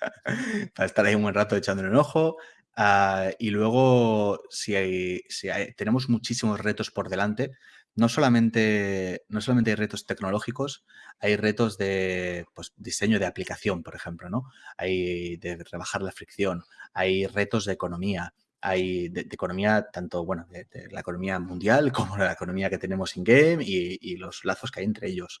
para estar ahí un buen rato echándole un ojo, Ah, y luego, si, hay, si tenemos muchísimos retos por delante, no solamente, no solamente hay retos tecnológicos, hay retos de pues, diseño de aplicación, por ejemplo, ¿no? Hay de rebajar la fricción, hay retos de economía, hay de, economía, tanto, bueno, de, la economía mundial como la economía que tenemos in-game y, los lazos que hay entre ellos.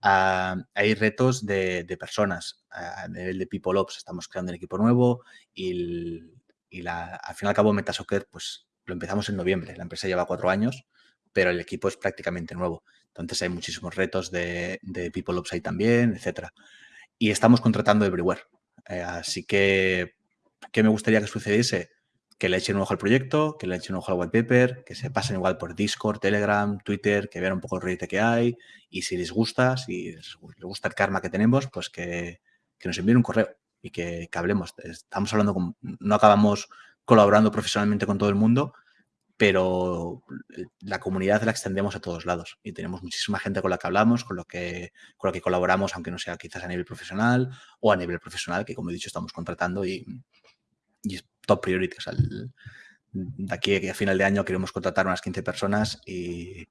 Ah, hay retos de, personas. A nivel de People Ops estamos creando un equipo nuevo y, la, al fin y al cabo Metasoccer, pues lo empezamos en noviembre. La empresa lleva cuatro años, pero el equipo es prácticamente nuevo. Entonces hay muchísimos retos de, de People ahí también, etcétera. Y estamos contratando everywhere. Eh, así que, ¿qué me gustaría que sucediese? que le echen un ojo al proyecto, que le echen un ojo al wallpaper, que se pasen igual por Discord, Telegram, Twitter, que vean un poco el proyecto que hay y si les gusta, si les gusta el karma que tenemos, pues que, nos envíen un correo y que, hablemos. Estamos hablando, con, no acabamos colaborando profesionalmente con todo el mundo, pero la comunidad la extendemos a todos lados y tenemos muchísima gente con la que hablamos, con lo que, con lo que colaboramos, aunque no sea quizás a nivel profesional o a nivel profesional, que como he dicho estamos contratando y, y es top priority. de aquí a final de año queremos contratar unas 15 personas y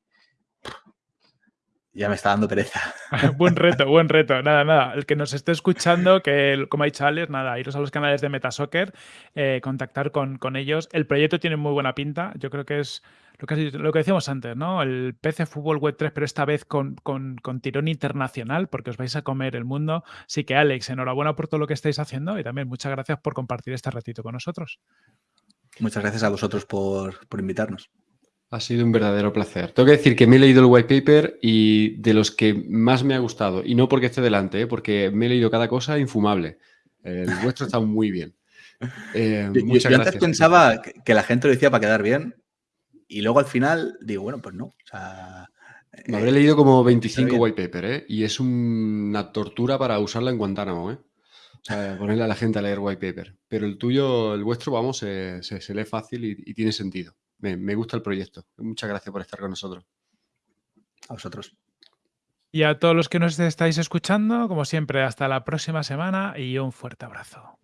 ya me está dando pereza. buen reto, buen reto. Nada, nada. El que nos esté escuchando, que como ha dicho Alex, nada, iros a los canales de Metasoccer, eh, contactar con, con, ellos. El proyecto tiene muy buena pinta. Yo creo que es lo que, lo que decíamos antes, ¿no? El PC Fútbol Web 3, pero esta vez con, con, con, tirón internacional, porque os vais a comer el mundo. Así que, Alex, enhorabuena por todo lo que estáis haciendo y también muchas gracias por compartir este ratito con nosotros. Muchas gracias a vosotros por, por invitarnos. Ha sido un verdadero placer. Tengo que decir que me he leído el white paper y de los que más me ha gustado, y no porque esté delante, ¿eh? porque me he leído cada cosa infumable. El vuestro está muy bien. Eh, muchas yo, antes pensaba que la gente lo decía para quedar bien y luego al final digo, bueno, pues no. Me habré leído como 25 white paper, ¿eh? Y es una tortura para usarla en Guantánamo, ¿eh? O sea, ponerle a la gente a leer white paper. Pero el tuyo, el vuestro, vamos, se, lee fácil y, tiene sentido. Me, me, gusta el proyecto. Muchas gracias por estar con nosotros. A vosotros. Y a todos los que nos estáis escuchando, como siempre, hasta la próxima semana y un fuerte abrazo.